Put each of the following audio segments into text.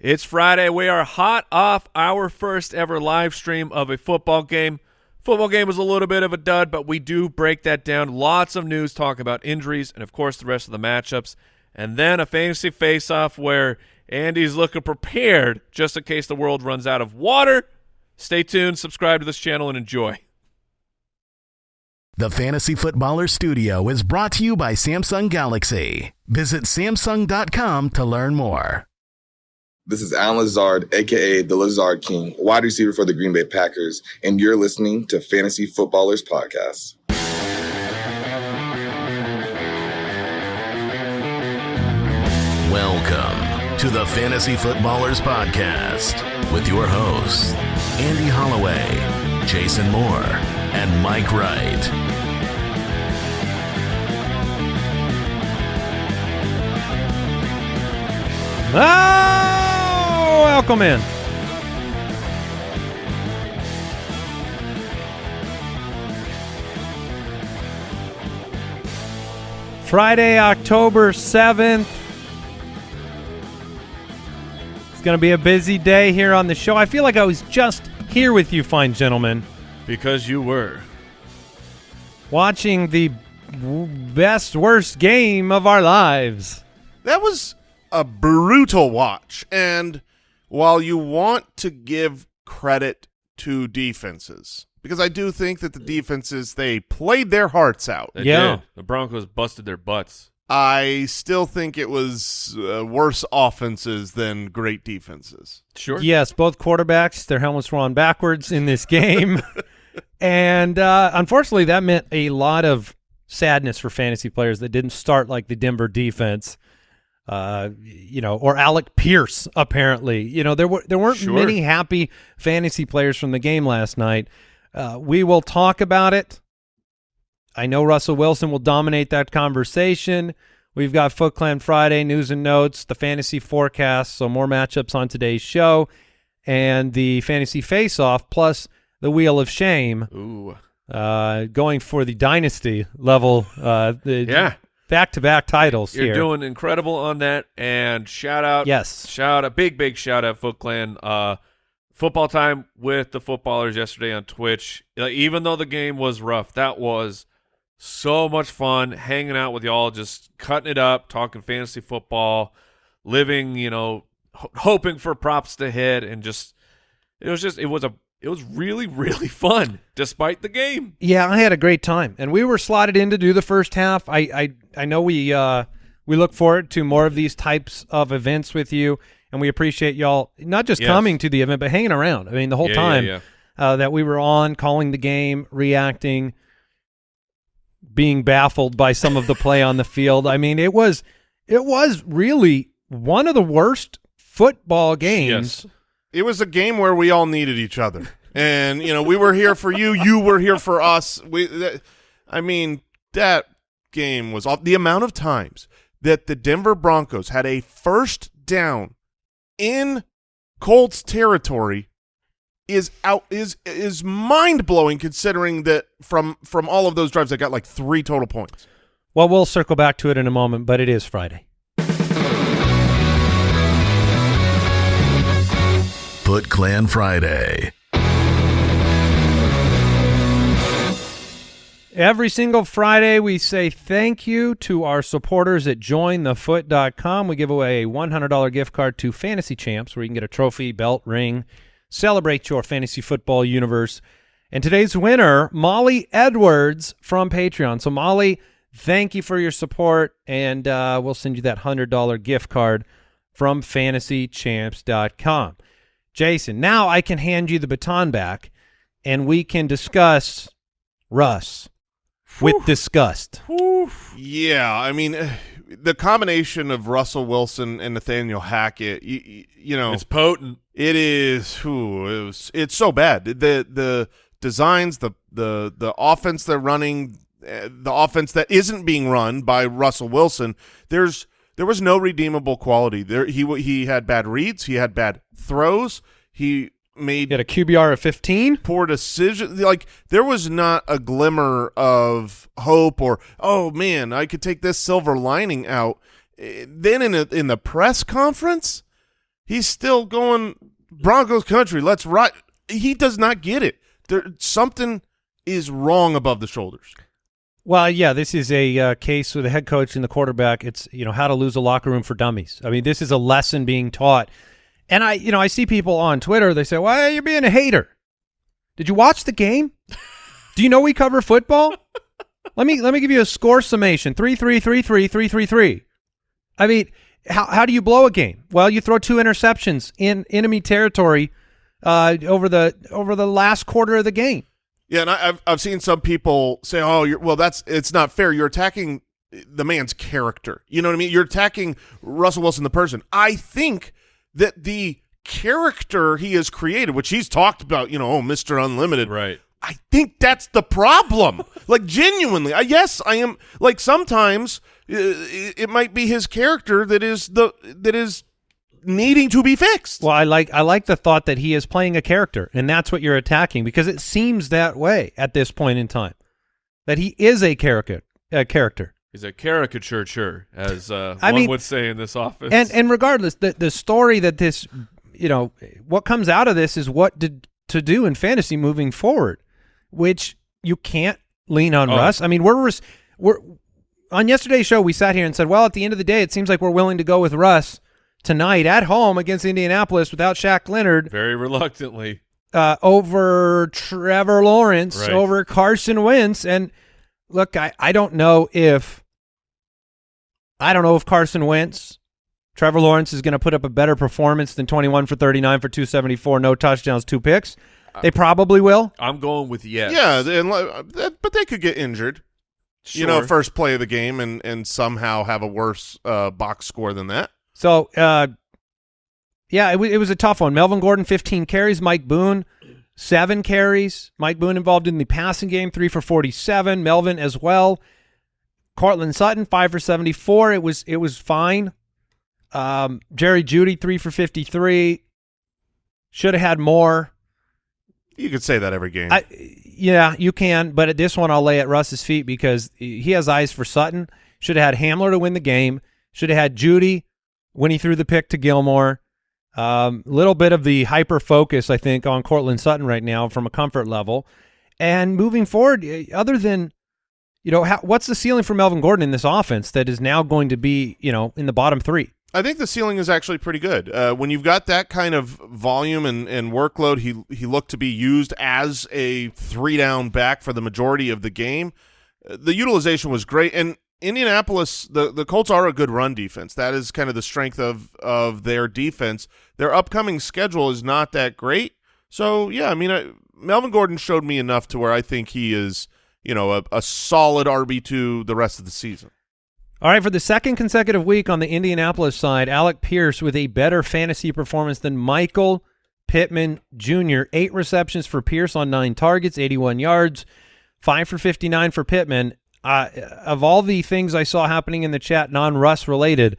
It's Friday. We are hot off our first ever live stream of a football game. Football game was a little bit of a dud, but we do break that down. Lots of news, talk about injuries, and of course the rest of the matchups. And then a fantasy face-off where Andy's looking prepared just in case the world runs out of water. Stay tuned, subscribe to this channel, and enjoy. The Fantasy Footballer Studio is brought to you by Samsung Galaxy. Visit Samsung.com to learn more. This is Allen Lazard, aka the Lazard King, wide receiver for the Green Bay Packers, and you're listening to Fantasy Footballers Podcast. Welcome to the Fantasy Footballers Podcast with your hosts, Andy Holloway, Jason Moore, and Mike Wright. Oh, welcome in. Friday, October 7th. It's going to be a busy day here on the show. I feel like I was just here with you, fine gentlemen, Because you were. watching the best, worst game of our lives. That was a brutal watch. And while you want to give credit to defenses, because I do think that the defenses they played their hearts out. They Yeah. did. The Broncos busted their butts. I still think it was uh, worse offenses than great defenses. Sure. Yes, both quarterbacks, their helmets were on backwards in this game. and uh, unfortunately, that meant a lot of sadness for fantasy players that didn't start like the Denver defense. Uh, you know, or Alec Pierce. Apparently, you know there were there weren't Sure. many happy fantasy players from the game last night. Uh, we will talk about it. I know Russell Wilson will dominate that conversation. We've got Foot Clan Friday news and notes, the fantasy forecast, so more matchups on today's show, and the fantasy face-off plus the wheel of shame, Ooh. uh, going for the dynasty level. Uh, the Yeah. Back-to-back titles You're here. doing incredible on that. And shout out. Yes. Shout out. Big, big shout out, Foot Clan. Uh, football time with the footballers yesterday on Twitch. Like, even though the game was rough, that was so much fun hanging out with y'all, just cutting it up, talking fantasy football, living, you know, ho- hoping for props to hit, and just it was just it was a it was really really fun despite the game. Yeah, I had a great time, and we were slotted in to do the first half. I I, I know we uh, we look forward to more of these types of events with you, and we appreciate y'all not just Yes. coming to the event, but hanging around. I mean, the whole Yeah, yeah, time yeah. Uh, that we were on, calling the game, reacting, being baffled by some of the play on the field. I mean, it was it was really one of the worst football games. Yes. It was a game where we all needed each other. And you know, we were here for you, you were here for us. We I mean, that game was off the amount of times that the Denver Broncos had a first down in Colts territory is out is is mind blowing considering that from from all of those drives I got like three total points. Well, we'll circle back to it in a moment, but it is Friday. Foot Clan Friday. Every single Friday, we say thank you to our supporters at jointhefoot.com. We give away a $100 gift card to Fantasy Champs where you can get a trophy, belt, ring, celebrate your fantasy football universe. And today's winner, Molly Edwards from Patreon. So, Molly, thank you for your support, and uh, we'll send you that $100 gift card from fantasychamps.com. Jason, now I can hand you the baton back, and we can discuss Russ with disgust. Yeah, I mean, eh, the combination of Russell Wilson and Nathaniel Hackett, you, you know, It's potent. it is. Whew, it was. It's so bad. The the designs, the the the offense they're running, eh, the offense that isn't being run by Russell Wilson. There's there was no redeemable quality. There he he had bad reads. He had bad throws. He made He had a QBR of 15. poor decision. Like there was not a glimmer of hope or oh man, I could take this silver lining out. Eh, Then in a, in the press conference, he's still going Broncos country. Let's ride. He does not get it. There something is wrong above the shoulders. Well, yeah, this is a uh, case with the head coach and the quarterback. It's you know how to lose a locker room for dummies. I mean, this is a lesson being taught. And I, you know, I see people on Twitter. They say, "Why you're being a hater? Did you watch the game? Do you know we cover football? let me let me give you a score summation: three, three, three, three, three, three, three. I mean, how how do you blow a game? Well, you throw two interceptions in enemy territory uh, over the over the last quarter of the game. Yeah, and I, I've I've seen some people say, "Oh, you're, well, that's it's not fair. You're attacking the man's character. You know what I mean? You're attacking Russell Wilson, the person. I think that the character he has created, which he's talked about, you know, oh, Mister Unlimited, Right. I think that's the problem. like genuinely, I, yes, I am. Like sometimes uh, it, it might be his character that is the that is needing to be fixed. Well, I like I like the thought that he is playing a character, and that's what you're attacking because it seems that way at this point in time, that he is a character. A character, He's a caricature, sure, as uh, I one mean- would say in this office. and and regardless, the the story that this, you know, what comes out of this is what did to do in fantasy moving forward, which you can't lean on Oh. Russ. I mean, we're we're on yesterday's show. We sat here and said, well, at the end of the day, it seems like we're willing to go with Russ tonight at home against Indianapolis without Shaq Leonard. very reluctantly. uh, over Trevor Lawrence, Right. over Carson Wentz. And look, I, I don't know if I don't know if Carson Wentz, Trevor Lawrence is going to put up a better performance than 21 for 39 for 274, no touchdowns, two picks. They probably will. I'm going with yes. Yeah, and, li- that- but they could get injured. You know, first play of the game and and somehow have a worse uh, box score than that. So, uh, yeah, it, w- it was a tough one. Melvin Gordon, 15 carries. Mike Boone, seven carries. Mike Boone involved in the passing game, three for 47. Melvin as well. Courtland Sutton, five for 74. It was it was fine. Um, Jerry Jeudy, three for 53. Should have had more. You could say that every game. I, yeah, you can, but at this one, I'll lay at Russ's feet because he has eyes for Sutton. Should have had Hamler to win the game. Should have had Jeudy when he threw the pick to Gilmore. A um, little bit of the hyper focus, I think, on Courtland Sutton right now from a comfort level. And moving forward, other than, you know, how, what's the ceiling for Melvin Gordon in this offense that is now going to be, you know, in the bottom three? I think the ceiling is actually pretty good. Uh, when you've got that kind of volume and, and workload, he he looked to be used as a three down back for the majority of the game. Uh, the utilization was great, and Indianapolis, the the Colts are a good run defense. That is kind of the strength of of their defense. Their upcoming schedule is not that great, so yeah, I mean, I, Melvin Gordon showed me enough to where I think he is, you know, a, a solid RB two the rest of the season. All right, for the second consecutive week on the Indianapolis side, Alec Pierce with a better fantasy performance than Michael Pittman Jr. Eight receptions for Pierce on nine targets, 81 yards, five for 59 for Pittman. Uh, of all the things I saw happening in the chat, non-Russ related,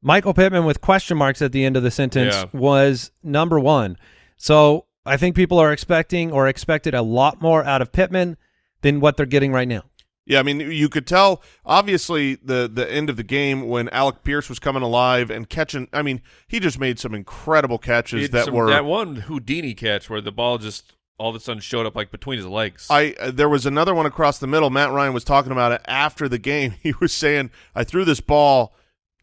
Michael Pittman with question marks at the end of the sentence Yeah. was number one. So I think people are expecting or expected a lot more out of Pittman than what they're getting right now. Yeah, I mean, you could tell obviously the the end of the game when Alec Pierce was coming alive and catching. I mean, he just made some incredible catches that some- were. that one Houdini catch where the ball just all of a sudden showed up like between his legs. I uh, there was another one across the middle. Matt Ryan was talking about it after the game. He was saying, "I threw this ball.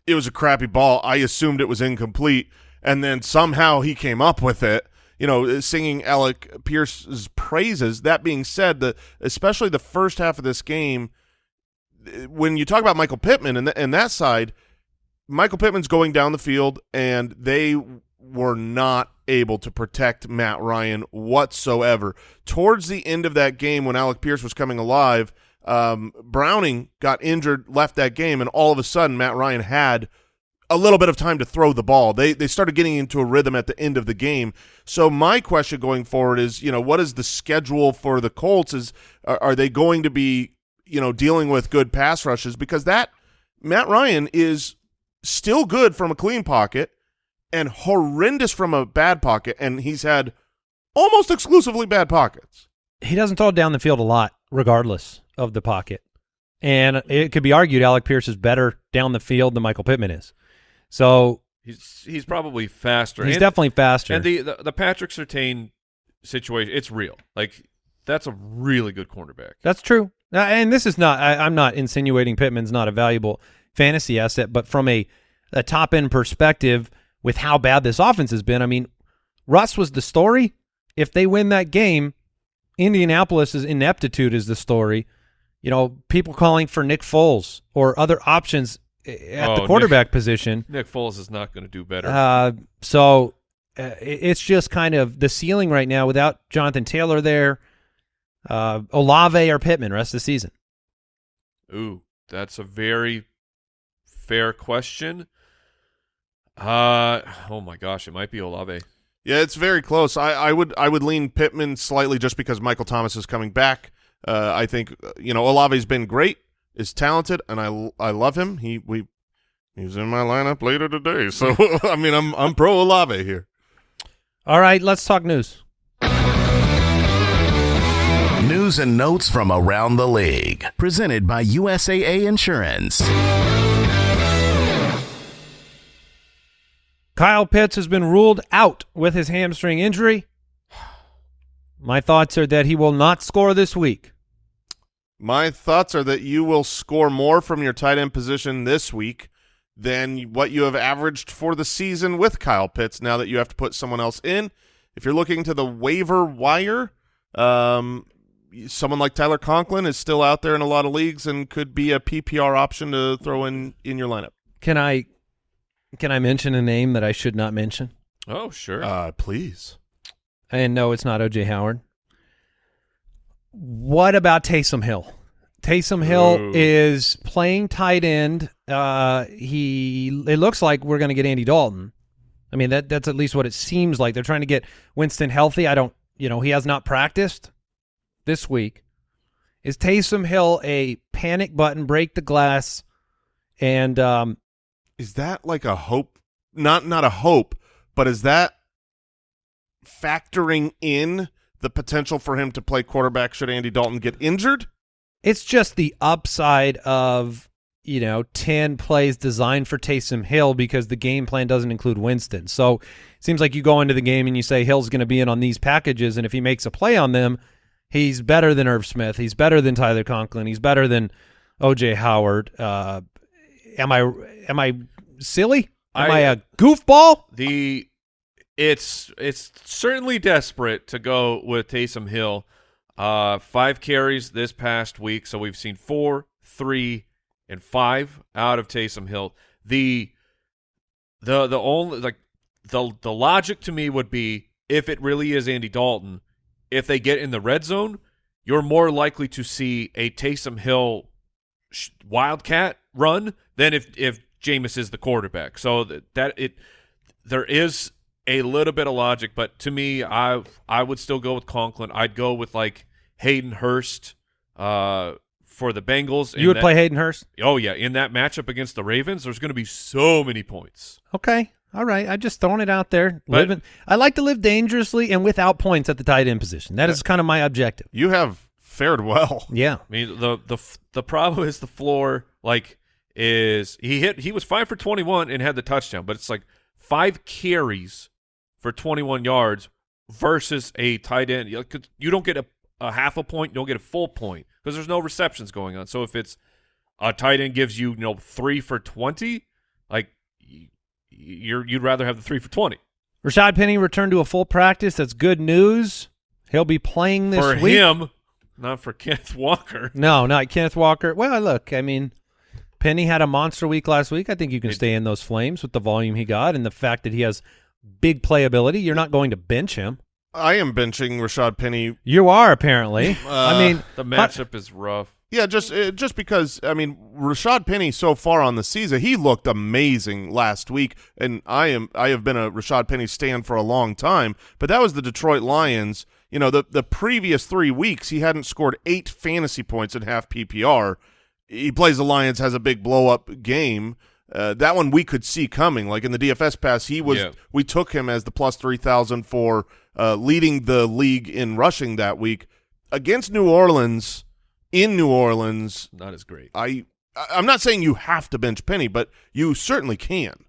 It was a crappy ball. I assumed it was incomplete, and then somehow he came up with it." You know, singing Alec Pierce's praises. That being said, the especially the first half of this game, when you talk about Michael Pittman and, th- and that side, Michael Pittman's going down the field, and they were not able to protect Matt Ryan whatsoever. Towards the end of that game, when Alec Pierce was coming alive, um, Browning got injured, left that game, and all of a sudden, Matt Ryan had a little bit of time to throw the ball. They they started getting into a rhythm at the end of the game. So my question going forward is, you know, what is the schedule for the Colts? Is are, are they going to be, you know, dealing with good pass rushes because that Matt Ryan is still good from a clean pocket and horrendous from a bad pocket, and he's had almost exclusively bad pockets. he doesn't throw down the field a lot, regardless of the pocket. And it could be argued Alec Pierce is better down the field than Michael Pittman is. So He's he's probably faster. He's and, definitely faster. And the, the the Patrick Surtain situation, it's real. Like that's a really good cornerback. That's true. And this is not. I, I'm not insinuating Pittman's not a valuable fantasy asset, but from a a top end perspective, with how bad this offense has been, I mean, Russ was the story. If they win that game, Indianapolis's ineptitude is the story. You know, people calling for Nick Foles or other options at Oh, the quarterback position. Nick Foles is not going to do better. Uh, so uh, it's just kind of the ceiling right now without Jonathan Taylor there. Uh, Olave or Pittman rest of the season. Ooh, that's a very fair question. Uh oh my gosh, it might be Olave. Yeah, it's very close. I, I would I would lean Pittman slightly just because Michael Thomas is coming back. Uh, I think uh, you know Olave's been great, is talented, and I I love him. He we he's in my lineup later today, so I mean I'm I'm pro Olave here. All right, let's talk news. News and notes from around the league. Presented by USAA Insurance. Kyle Pitts has been ruled out with his hamstring injury. My thoughts are that he will not score this week. My thoughts are that you will score more from your tight end position this week than what you have averaged for the season with Kyle Pitts. Now that you have to put someone else in, if you're looking to the waiver wire, um, someone like Tyler Conklin is still out there in a lot of leagues and could be a PPR option to throw in in your lineup. Can I can I mention a name that I should not mention? Oh, sure. Uh, please. And no, it's not OJ Howard. What about Taysom Hill? Taysom Hill Ooh. is playing tight end. Uh, he it looks like we're going to get Andy Dalton. I mean that that's at least what it seems like. They're trying to get Winston healthy. I don't, you know, he has not practiced this week. Is Taysom Hill a panic button, break the glass, and um, Is that like a hope? Not not a hope, but is that factoring in the potential for him to play quarterback should Andy Dalton get injured? it's just the upside of you know 10 plays designed for Taysom Hill because the game plan doesn't include Winston. So it seems like you go into the game and you say Hill's going to be in on these packages and if he makes a play on them, he's better than Irv Smith, he's better than Tyler Conklin, he's better than OJ Howard. Uh am I am I silly? Am I, I- a goofball? the it's it's certainly desperate to go with Taysom Hill. Uh, five carries this past week, so we've seen four, three, and five out of Taysom Hill. The the the only like the the logic to me would be if it really is Andy Dalton, if they get in the red zone, you're more likely to see a Taysom Hill sh- wildcat run than if if Jameis is the quarterback. So that, that it there is a little bit of logic, but to me, I I would still go with Conklin. I'd go with like Hayden Hurst uh, for the Bengals. You would that- play Hayden Hurst? Oh yeah, in that matchup against the Ravens, there's going to be so many points. Okay. All right. I just throwing it out there. But- Living I like to live dangerously and without points at the tight end position. That is kind of my objective. You have fared well. Yeah. I mean, the the the problem is the floor. Like, is he hit? He was five for 21 and had the touchdown, but it's like five carries for 21 yards versus a tight end. You you don't get a, a half a point, you don't get a full point because there's no receptions going on. So if it's a tight end gives you you know three for 20, like you're you'd rather have the three for 20 Rashad Penny returned to a full practice. That's good news. He'll be playing this for week. him, not for Kenneth Walker. No, not Kenneth Walker. Well, look, I mean, Penny had a monster week last week. I think you can It- stay in those flames with the volume he got and the fact that he has big playability. You're not going to bench him. I am benching Rashad Penny. You are apparently. I Uh, mean, The matchup is rough. Yeah, just uh, just because I mean Rashad Penny so far on the season, he looked amazing last week, and I am I have been a Rashad Penny stand for a long time. But that was the Detroit Lions. You know, the the previous three weeks he hadn't scored eight fantasy points in half PPR. He plays the Lions, has a big blow up game. Uh, that one we could see coming. Like in the DFS pass, he was Yeah. we took him as the plus three thousand for uh, leading the league in rushing that week against New Orleans. In New Orleans, Not as great. I I- I'm not saying you have to bench Penny, but you certainly can.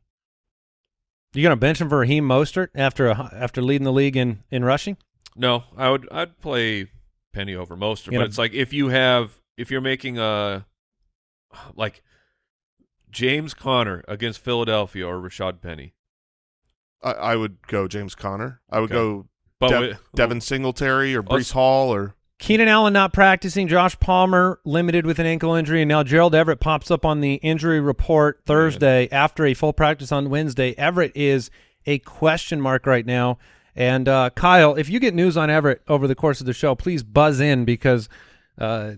You going to bench him for Raheem Mostert after a, after leading the league in, in rushing? No, I would I'd play Penny over Mostert, You but know- it's like if you have if you're making a like James Conner against Philadelphia or Rashad Penny, I, I would go James Conner. I would Okay. go but Dev- Devin Singletary or Let's- Breece Hall or Keenan Allen not practicing. Josh Palmer limited with an ankle injury, and now Gerald Everett pops up on the injury report Thursday after a full practice on Wednesday. Everett is a question mark right now. And uh, Kyle, if you get news on Everett over the course of the show, please buzz in because uh,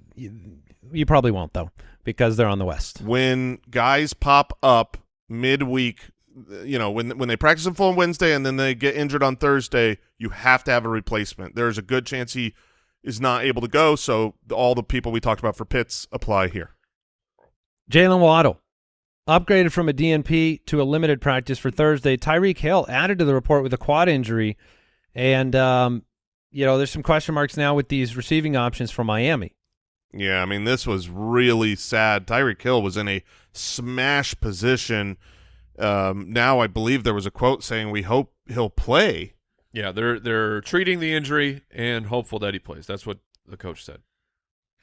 you, probably won't though because they're on the West. when guys pop up midweek, you know, when when they practice in full on Wednesday and then they get injured on Thursday, you have to have a replacement. There's a good chance he is not able to go, so all the people we talked about for Pitts apply here. Jaylen Waddle upgraded from a DNP to a limited practice for Thursday. Tyreek Hill added to the report with a quad injury, and um, you know there's some question marks now with these receiving options for Miami. Yeah, I mean, this was really sad. Tyreek Hill was in a smash position. Um, now I believe there was a quote saying, "We hope he'll play." yeah, they're they're treating the injury and hopeful that he plays. That's what the coach said.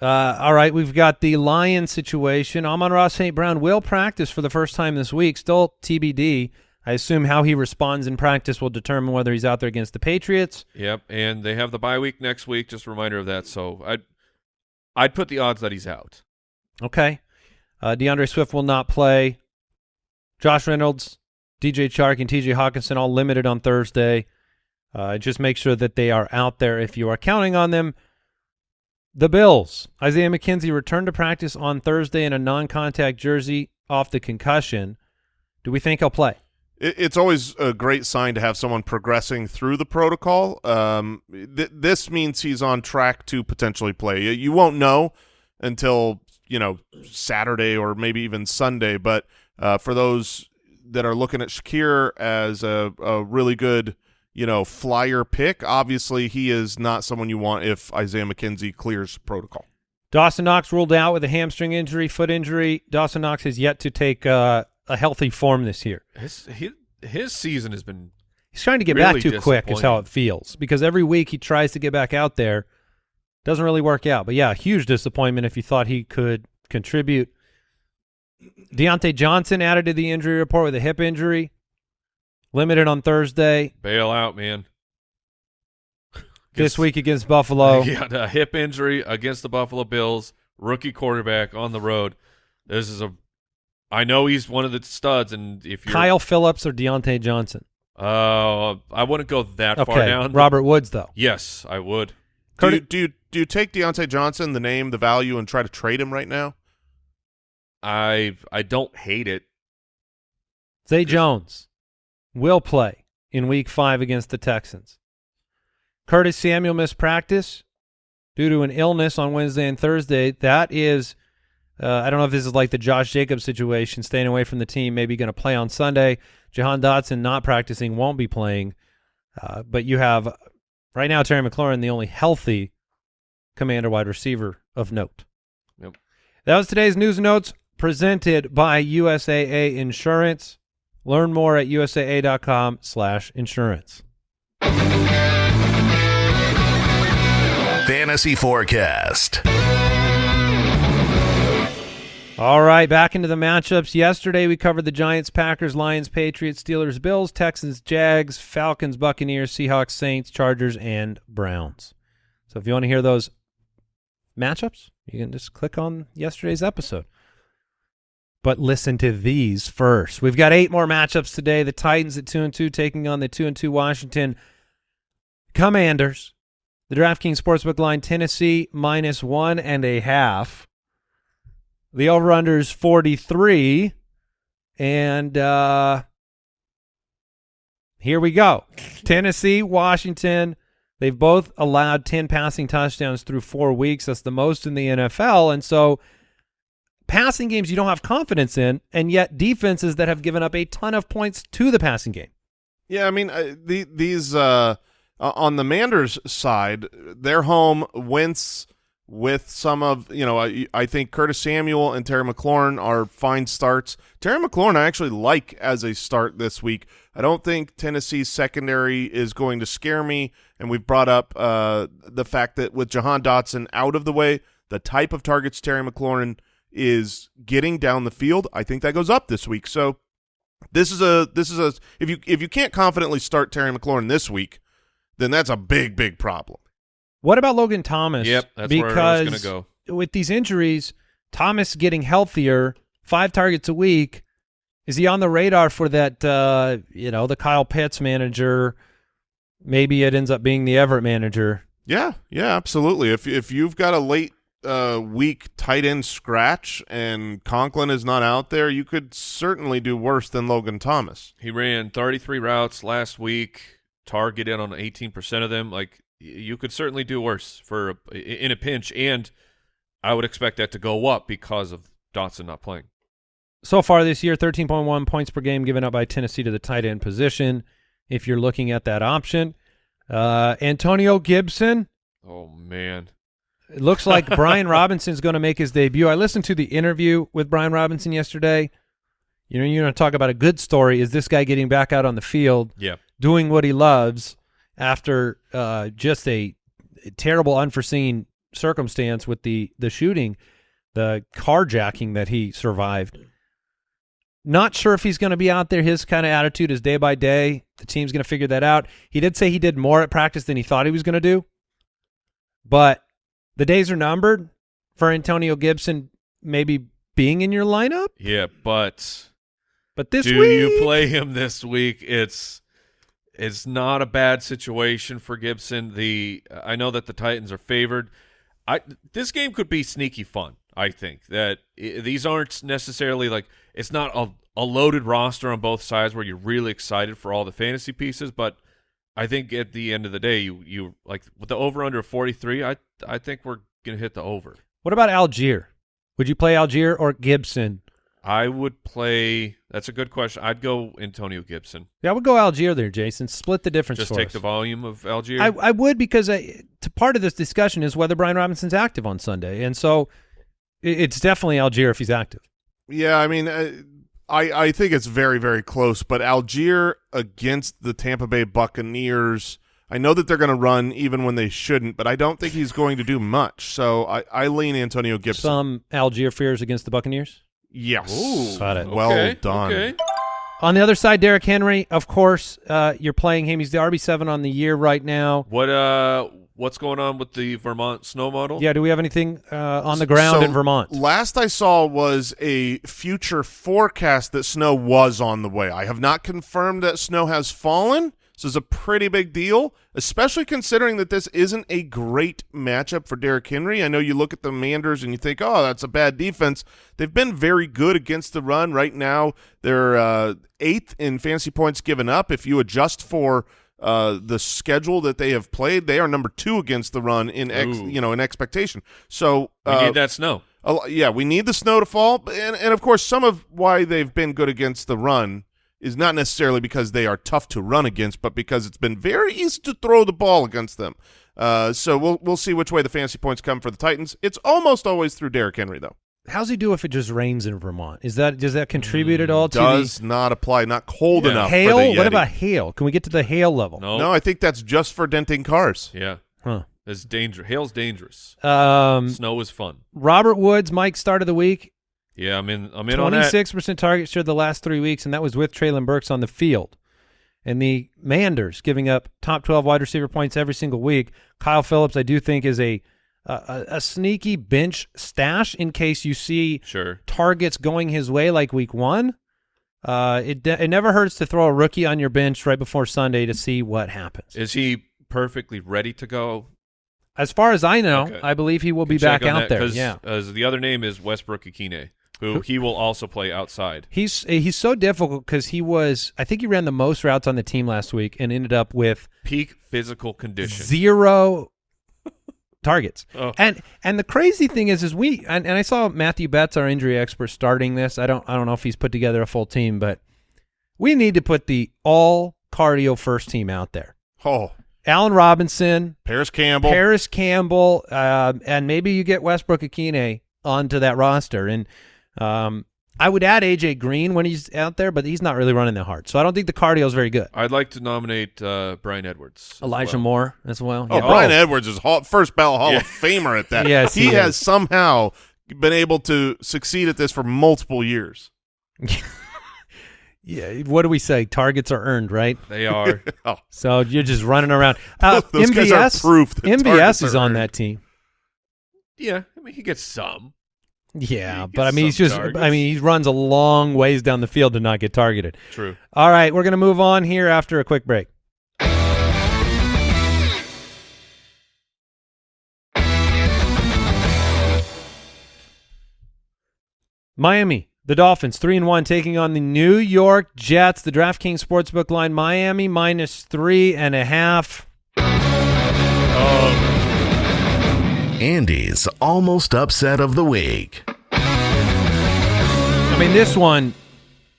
Uh, all right, we've got the Lion situation. Amon-Ra St. Brown will practice for the first time this week. Still TBD. I assume how he responds in practice will determine whether he's out there against the Patriots. Yep, and they have the bye week next week. Just a reminder of that. So I'd I'd put the odds that he's out. Okay. Uh, D'Andre Swift will not play. Josh Reynolds, DJ Chark, and TJ Hockenson all limited on Thursday. Uh, just make sure that they are out there if you are counting on them. The Bills. Isaiah McKenzie returned to practice on Thursday in a non-contact jersey off the concussion. Do we think he'll play? It, it's always a great sign to have someone progressing through the protocol. Um, th- this means he's on track to potentially play. You, you won't know until you know Saturday or maybe even Sunday. But uh, for those that are looking at Shakir as a, a really good, you know, flyer pick, obviously he is not someone you want if Isaiah McKenzie clears protocol. Dawson Knox ruled out with a hamstring injury, foot injury. Dawson Knox has yet to take uh, a healthy form this year. His his, his season has been He's trying to get Really back too quick, is how it feels. Because every week he tries to get back out there, doesn't really work out. But yeah, huge disappointment if you thought he could contribute. Diontae Johnson added to the injury report with a hip injury, limited on Thursday. bail out, man. This week against Buffalo. Had a hip injury against the Buffalo Bills, rookie quarterback on the road. This is a I know he's one of the studs and if you're Kyle Phillips or Diontae Johnson. uh I wouldn't go that far down. Robert Woods though. Yes, I would. Do you, do you do you take Diontae Johnson, the name, the value, and try to trade him right now? I I don't hate it. Zay Jones will play in Week Five against the Texans. Curtis Samuel missed practice due to an illness on Wednesday and Thursday. That is, uh, I don't know if this is like the Josh Jacobs situation, staying away from the team, maybe going to play on Sunday. Jahan Dotson not practicing, won't be playing. Uh, but you have right now Terry McLaurin, the only healthy commander wide receiver of note. Yep. That was today's news and notes presented by USAA Insurance. Learn more at usaa.com slash insurance. Fantasy Forecast. All right, back into the matchups. Yesterday we covered the Giants, Packers, Lions, Patriots, Steelers, Bills, Texans, Jags, Falcons, Buccaneers, Seahawks, Saints, Chargers, and Browns. So if you want to hear those matchups, you can just click on yesterday's episode. But listen to these first. We've got eight more matchups today. The Titans at two and two taking on the two and two Washington Commanders. The DraftKings Sportsbook line Tennessee minus one and a half. The over under is 43. And uh, here we go. Tennessee, Washington. They've both allowed 10 passing touchdowns through four weeks. That's the most in the NFL. And so passing games you don't have confidence in, and yet defenses that have given up a ton of points to the passing game. Yeah, I mean the, these uh, on the Manders side, their home. Wentz with some of you know I, I think Curtis Samuel and Terry McLaurin are fine starts. Terry McLaurin I actually like as a start this week. I don't think Tennessee's secondary is going to scare me, and we've brought up uh, the fact that with Jahan Dotson out of the way, the type of targets Terry McLaurin is getting down the field, I think that goes up this week. So this is a this is a if you if you can't confidently start Terry McLaurin this week, then that's a big big problem. What about Logan Thomas? Yep, that's because where I was gonna go. With these injuries, Thomas getting healthier, five targets a week. Is he on the radar for that? Uh, you know, the Kyle Pitts manager. Maybe it ends up being the Everett manager. Yeah, yeah, absolutely. If if you've got a late uh, week tight end scratch and Conklin is not out there, you could certainly do worse than Logan Thomas. He ran 33 routes last week, targeted on 18% of them. Like you could certainly do worse for a, in a pinch, and I would expect that to go up because of Dotson not playing. So far this year, 13.1 points per game given up by Tennessee to the tight end position. If you're looking at that option, uh, Antonio Gibson. Oh man, it looks like Brian Robinson's going to make his debut. I listened to the interview with Brian Robinson yesterday. You know, you're going to talk about a good story. Is this guy getting back out on the field, yeah, doing what he loves after uh, just a terrible, unforeseen circumstance with the the shooting, the carjacking that he survived? Not sure if he's going to be out there. His kind of attitude is day by day. The team's going to figure that out. He did say he did more at practice than he thought he was going to do, but the days are numbered for Antonio Gibson maybe being in your lineup. Yeah, but but this do week, you play him this week? It's it's not a bad situation for Gibson. The I know that the Titans are favored. I this game could be sneaky fun. I think that these aren't necessarily like it's not a, a loaded roster on both sides where you're really excited for all the fantasy pieces, but I think at the end of the day, you you like with the over under 43. I I think we're gonna hit the over. What about Allgeier? Would you play Allgeier or Gibson? I would play. That's a good question. I'd go Antonio Gibson. Yeah, I would go Allgeier there, Jason. Split the difference. Just take us. the volume of Allgeier. I, I would because I, to part of this discussion is whether Brian Robinson's active on Sunday, and so it, it's definitely Allgeier if he's active. Yeah, I mean, uh, I I think it's very very close, but Allgeier against the Tampa Bay Buccaneers. I know that they're going to run even when they shouldn't, but I don't think he's going to do much. So I, I lean Antonio Gibson. Some Allgeier fears against the Buccaneers. Yes. Ooh, Got it. Well okay, done. Okay. On the other side, Derrick Henry, of course, uh, you're playing him. He's the RB seven on the year right now. What uh, what's going on with the Vermont snow model? Yeah, do we have anything uh, on the ground So, in Vermont? Last I saw was a future forecast that snow was on the way. I have not confirmed that snow has fallen. This is a pretty big deal, especially considering that this isn't a great matchup for Derrick Henry. I know you look at the Manders and you think, oh, that's a bad defense. They've been very good against the run. Right now, they're uh, eighth in fantasy points given up. If you adjust for uh, the schedule that they have played, they are number two against the run in ex, Ooh. you know in expectation. So we uh, need that snow. a yeah, we need the snow to fall, and and of course, some of why they've been good against the run is not necessarily because they are tough to run against, but because it's been very easy to throw the ball against them. Uh, so we'll we'll see which way the fantasy points come for the Titans. It's almost always through Derrick Henry though. How's he do if it just rains in Vermont? Is that does that contribute at all to Does not apply. Not cold Yeah. enough. hail? For the What about hail? Can we get to the hail level? No, No, I think that's just for denting cars. yeah, Huh. it's dangerous. Hail's dangerous. Um, Snow is fun. Robert Woods, Mike, start of the week. Yeah, I'm in. I'm in on that. Twenty-six percent target share the last three weeks, and that was with Treylon Burks on the field. And the Manders giving up top twelve wide receiver points every single week. Kyle Philips, I do think, is a a, a sneaky bench stash in case you see Sure. targets going his way like week one. Uh, it it never hurts to throw a rookie on your bench right before Sunday to see what happens. Is he perfectly ready to go? As far as I know, Okay. I believe he will be back out that, there. Yeah. uh, the other name is Westbrook-Ikhine, who he will also play outside. He's he's so difficult because he was I think he ran the most routes on the team last week and ended up with Peak physical condition. zero targets. Oh. And and the crazy thing is is we and, and I saw Matthew Betz, our injury expert, starting this. I don't I don't know if he's put together a full team, but we need to put the all cardio first team out there. Oh, Allen Robinson, Parris Campbell. Parris Campbell, uh, and maybe you get Westbrook-Ikhine onto that roster. And um, I would add AJ Green when he's out there, but he's not really running that hard. So I don't think the cardio is very good. I'd like to nominate uh, Bryan Edwards. Elijah well. Moore as well. Oh, Yeah. Bryan Edwards is hall, first ballot Hall Yeah. of Famer at that. Yes, he, he has somehow been able to succeed at this for multiple years. Yeah, what do we say? Targets are earned, right? They are. Oh, So you're just running around. Uh, Those guys are MVS, proof that MVS is are on earned. that team. yeah, I mean he gets some. Yeah, but I mean, he's just. I mean, he runs a long ways down the field to not get targeted. True. All right, we're going to move on here after a quick break. Miami, the Dolphins, three and one, taking on the New York Jets. The DraftKings Sportsbook line: Miami minus three and a half. Andy's almost upset of the week. I mean, this one,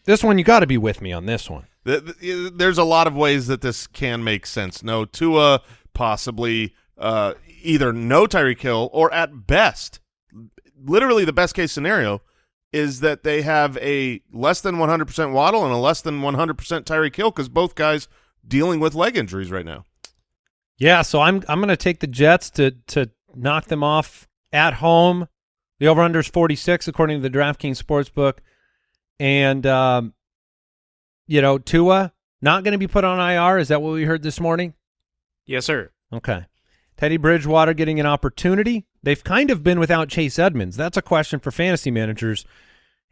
this one, you got to be with me on this one. Th- th- There's a lot of ways that this can make sense. No Tua, possibly uh, either no Tyreek Hill, or at best, literally the best case scenario is that they have a less than 100% Waddle and a less than 100% Tyreek Hill because both guys dealing with leg injuries right now. Yeah, so I'm I'm going to take the Jets to to knock them off at home. The over under is 46 according to the DraftKings Sportsbook. And um you know, Tua not going to be put on IR, is that what we heard this morning? Yes, sir. Okay. Teddy Bridgewater getting an opportunity. They've kind of been without Chase Edmonds. That's a question for fantasy managers.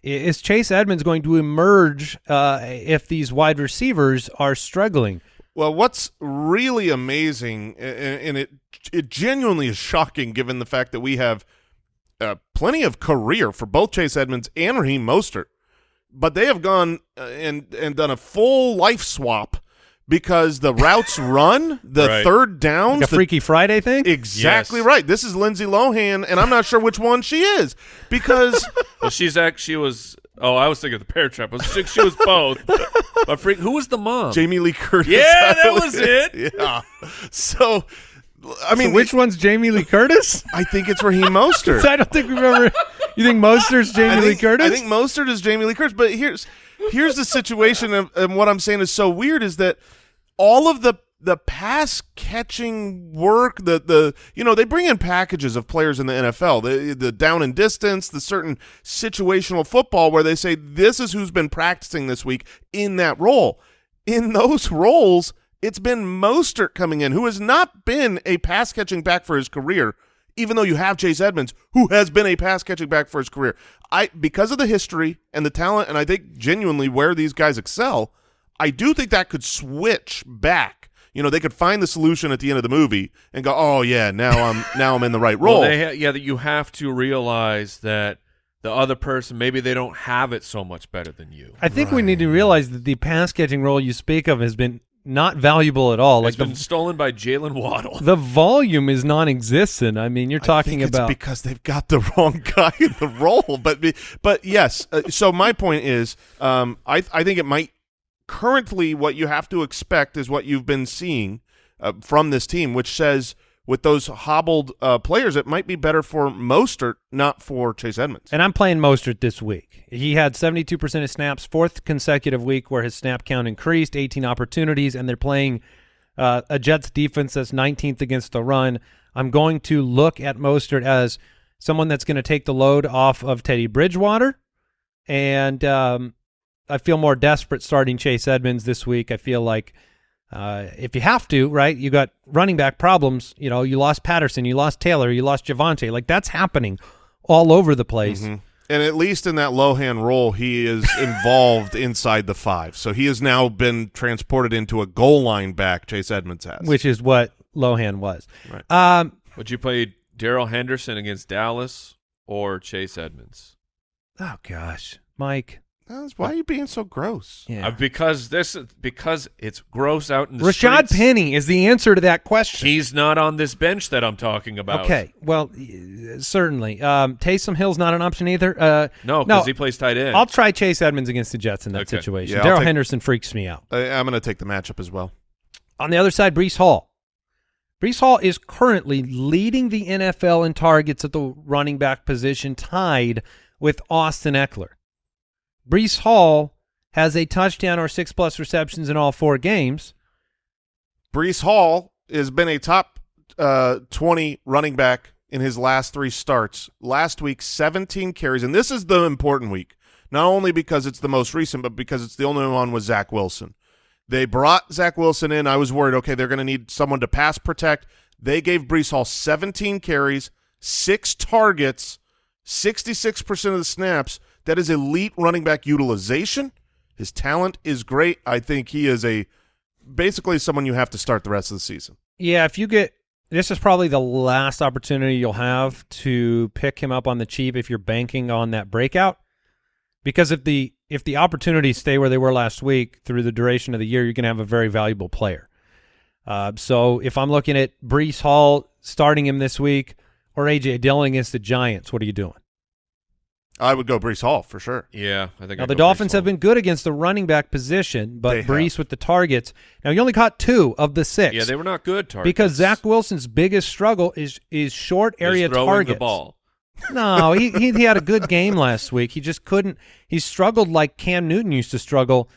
Is Chase Edmonds going to emerge uh, if these wide receivers are struggling? Well, what's really amazing, a- a- and it it genuinely is shocking, given the fact that we have uh, plenty of career for both Chase Edmonds and Raheem Mostert, but they have gone uh, and and done a full life swap because the routes run, the Right. third downs, Like a the- Freaky Friday thing? exactly Yes. right. This is Lindsay Lohan, and I'm not sure which one she is because Well, she's act. She was. Oh, I was thinking of the Bear Trap. But She, she was both. but freak, who was the mom? Jamie Lee Curtis. Yeah, that believe. was it. Yeah. So, I mean, So which one's Jamie Lee Curtis? I think it's Raheem Mostert. I don't think we've ever. You think Moster's Jamie I Lee Curtis? I think Mostert is Jamie Lee Curtis, but here's here's the situation, and, and what I'm saying is so weird is that all of the the pass catching work, the the you know they bring in packages of players in the NFL, the the down and distance, the certain situational football where they say this is who's been practicing this week in that role. In those roles, it's been Mostert coming in, who has not been a pass catching back for his career even though you have Chase Edmonds, who has been a pass catching back for his career. I because of the history and the talent, and I think genuinely where these guys excel, I do think that could switch back. You know, they could find the solution at the end of the movie and go, "Oh yeah, now I'm now I'm in the right role." Well, they ha- yeah, that you have to realize that the other person maybe they don't have it so much better than you. I think we need to realize that the pass catching role you speak of has been not valuable at all. It's Like been the stolen by Jaylen Waddle. the volume is non-existent. I mean, you're I talking think it's about because they've got the wrong guy in the role. But but yes. Uh, so my point is, um, I I think it might currently what you have to expect is what you've been seeing uh, from this team, which says with those hobbled uh, players, it might be better for Mostert, not for Chase Edmonds. And I'm playing Mostert this week. He had 72% of snaps, fourth consecutive week where his snap count increased, 18 opportunities, and they're playing uh, a Jets defense that's 19th against the run. I'm going to look at Mostert as someone that's going to take the load off of Teddy Bridgewater, and um, I feel more desperate starting Chase Edmonds this week. I feel like uh, if you have to, right, you got running back problems. You know, you lost Patterson, you lost Taylor, you lost Javonte. Like that's happening all over the place. Mhm. And at least in that Lohan role, he is involved inside the five. So he has now been transported into a goal line back. Chase Edmonds has, which is what Lohan was. Right. Um, Would you play Darrell Henderson against Dallas or Chase Edmonds? oh gosh, Mike. That's- why are you being so gross? Yeah. Uh, because this because it's gross out in the Rashad streets. Penny is the answer to that question. He's not on this bench that I'm talking about. okay, well, certainly. Um, Taysom Hill's not an option either. Uh, No, no, because he plays tight end. I'll try Chase Edmonds against the Jets in that Okay. situation. Yeah, Darrell Henderson freaks me out. I, I'm going to take the matchup as well. On the other side, Breece Hall. Breece Hall is currently leading the NFL in targets at the running back position, tied with Austin Ekeler. Breece Hall has a touchdown or six plus receptions in all four games. Breece Hall has been a top uh, 20 running back in his last three starts. Last week, 17 carries, and this is the important week, not only because it's the most recent, but because it's the only one with Zach Wilson. They brought Zach Wilson in. I was worried, okay, they're going to need someone to pass protect. They gave Breece Hall 17 carries, six targets, 66% of the snaps. That is elite running back utilization. His talent is great. I think he is a basically someone you have to start the rest of the season. Yeah, if you get this is probably the last opportunity you'll have to pick him up on the cheap if you're banking on that breakout. Because if the if the opportunities stay where they were last week through the duration of the year, you're going to have a very valuable player. Uh, so if I'm looking at Breece Hall starting him this week or AJ Dillon against the Giants, what are you doing? I would go Breece Hall for sure. Yeah, I think Now I'd the go Dolphins Breece have been good against the running back position, but They have. Breece with the targets. Now he only caught two of the six. Yeah, they were not good targets because Zach Wilson's biggest struggle is is short Is area throwing targets. the ball. No, he, he he had a good game last week. He just couldn't. He struggled like Cam Newton used to struggle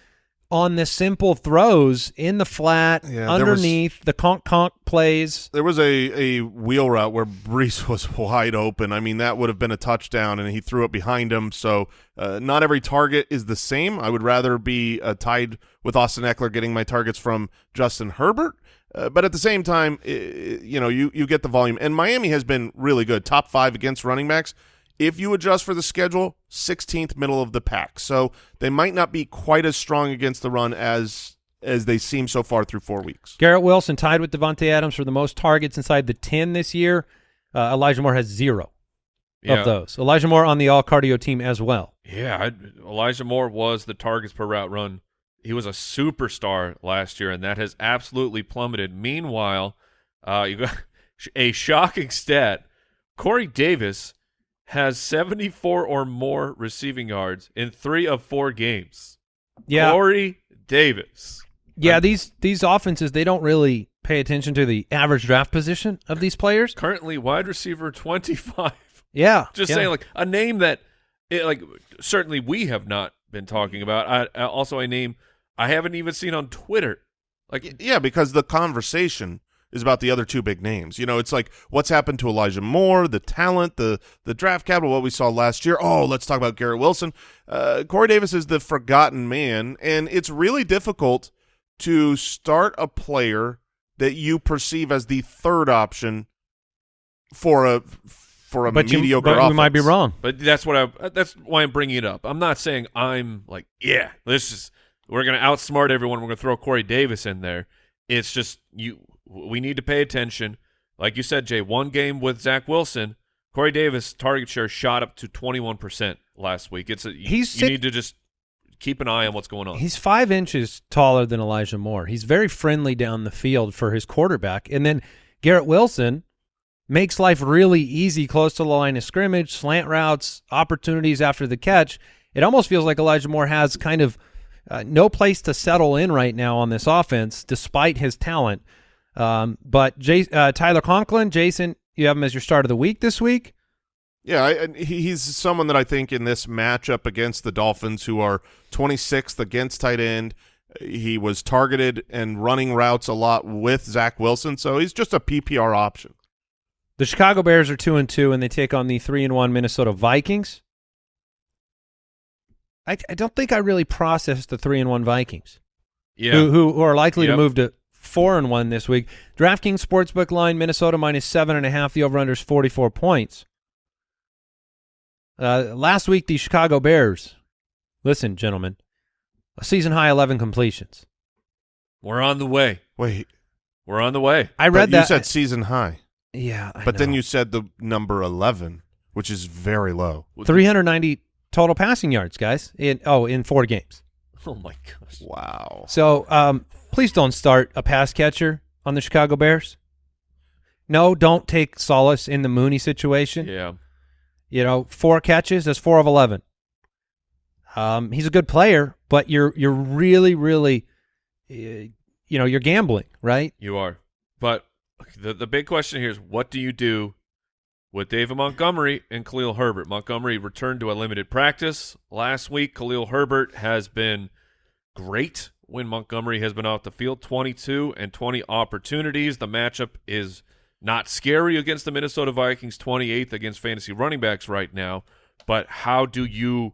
on the simple throws in the flat, Yeah, there was- underneath the conk conk plays. There was a, a wheel route where Breece was wide open. I mean, that would have been a touchdown, and he threw it behind him. So uh, not every target is the same. I would rather be uh, tied with Austin Ekeler getting my targets from Justin Herbert. Uh, but at the same time, you know, you, you get the volume. And Miami has been really good, top five against running backs. If you adjust for the schedule, 16th middle of the pack. So they might not be quite as strong against the run as as they seem so far through four weeks. Garrett Wilson tied with Davante Adams for the most targets inside the ten this year. Uh, Elijah Moore has zero Yeah. of those. Elijah Moore on the all cardio team as well. Yeah, I'd, Elijah Moore was the targets per route run. He was a superstar last year, and that has absolutely plummeted. Meanwhile, uh, you got a shocking stat: Corey Davis has 74 or more receiving yards in three of four games. Yeah, Corey Davis. yeah. These these offenses they don't really pay attention to the average draft position of these players. Currently wide receiver 25. Yeah, Just yeah. saying, like a name that, it, like, certainly we have not been talking about. I, I also a name I haven't even seen on Twitter. Like, Yeah, because the conversation is about the other two big names. You know, it's like what's happened to Elijah Moore, the talent, the the draft capital, what we saw last year. Oh, let's talk about Garrett Wilson. Uh, Corey Davis is the forgotten man, and it's really difficult to start a player that you perceive as the third option for a for a but you, mediocre. but we might be wrong. But that's what I. That's why I'm bringing it up. I'm not saying I'm like, yeah, this is we're gonna outsmart everyone. We're gonna throw Corey Davis in there. It's just you. We need to pay attention. Like you said, Jay. One game with Zach Wilson, Corey Davis target share shot up to 21 percent last week. It's a you, He's you need to just keep an eye on what's going on. He's five inches taller than Elijah Moore. He's very friendly down the field for his quarterback. And then Garrett Wilson makes life really easy close to the line of scrimmage, slant routes, opportunities after the catch. It almost feels like Elijah Moore has kind of uh, no place to settle in right now on this offense, despite his talent. Um, but Jay, uh, Tyler Conklin, Jason, you have him as your start of the week this week. Yeah, I, and he's someone that I think in this matchup against the Dolphins, who are 26th against tight end, he was targeted and running routes a lot with Zach Wilson, so he's just a PPR option. The Chicago Bears are two and two, and they take on the three and one Minnesota Vikings. I, I don't think I really processed the three and one Vikings, yeah, who, who who are likely to move to four and one this week. DraftKings sportsbook line Minnesota minus seven and a half. The over under is forty four points. Uh, last week the Chicago Bears. Listen, gentlemen, a season high eleven completions. we're on the way. Wait, We're on the way. I but read you that. You said season high, yeah, I but then you said the number 11, which is very low. three hundred ninety total passing yards, guys. In oh, in four games. Oh my gosh. Wow. So um, please don't start a pass catcher on the Chicago Bears. No, don't take solace in the Mooney situation. Yeah. You know, four catches, that's four of eleven. Um, he's a good player, but you're you're really, really, uh, you know, you're gambling, right? You are. But the the big question here is what do you do with David Montgomery and Khalil Herbert? Montgomery returned to a limited practice last week. Khalil Herbert has been great when Montgomery has been off the field. 22 and 20 opportunities. The matchup is not scary against the Minnesota Vikings, 28th against fantasy running backs right now. But how do you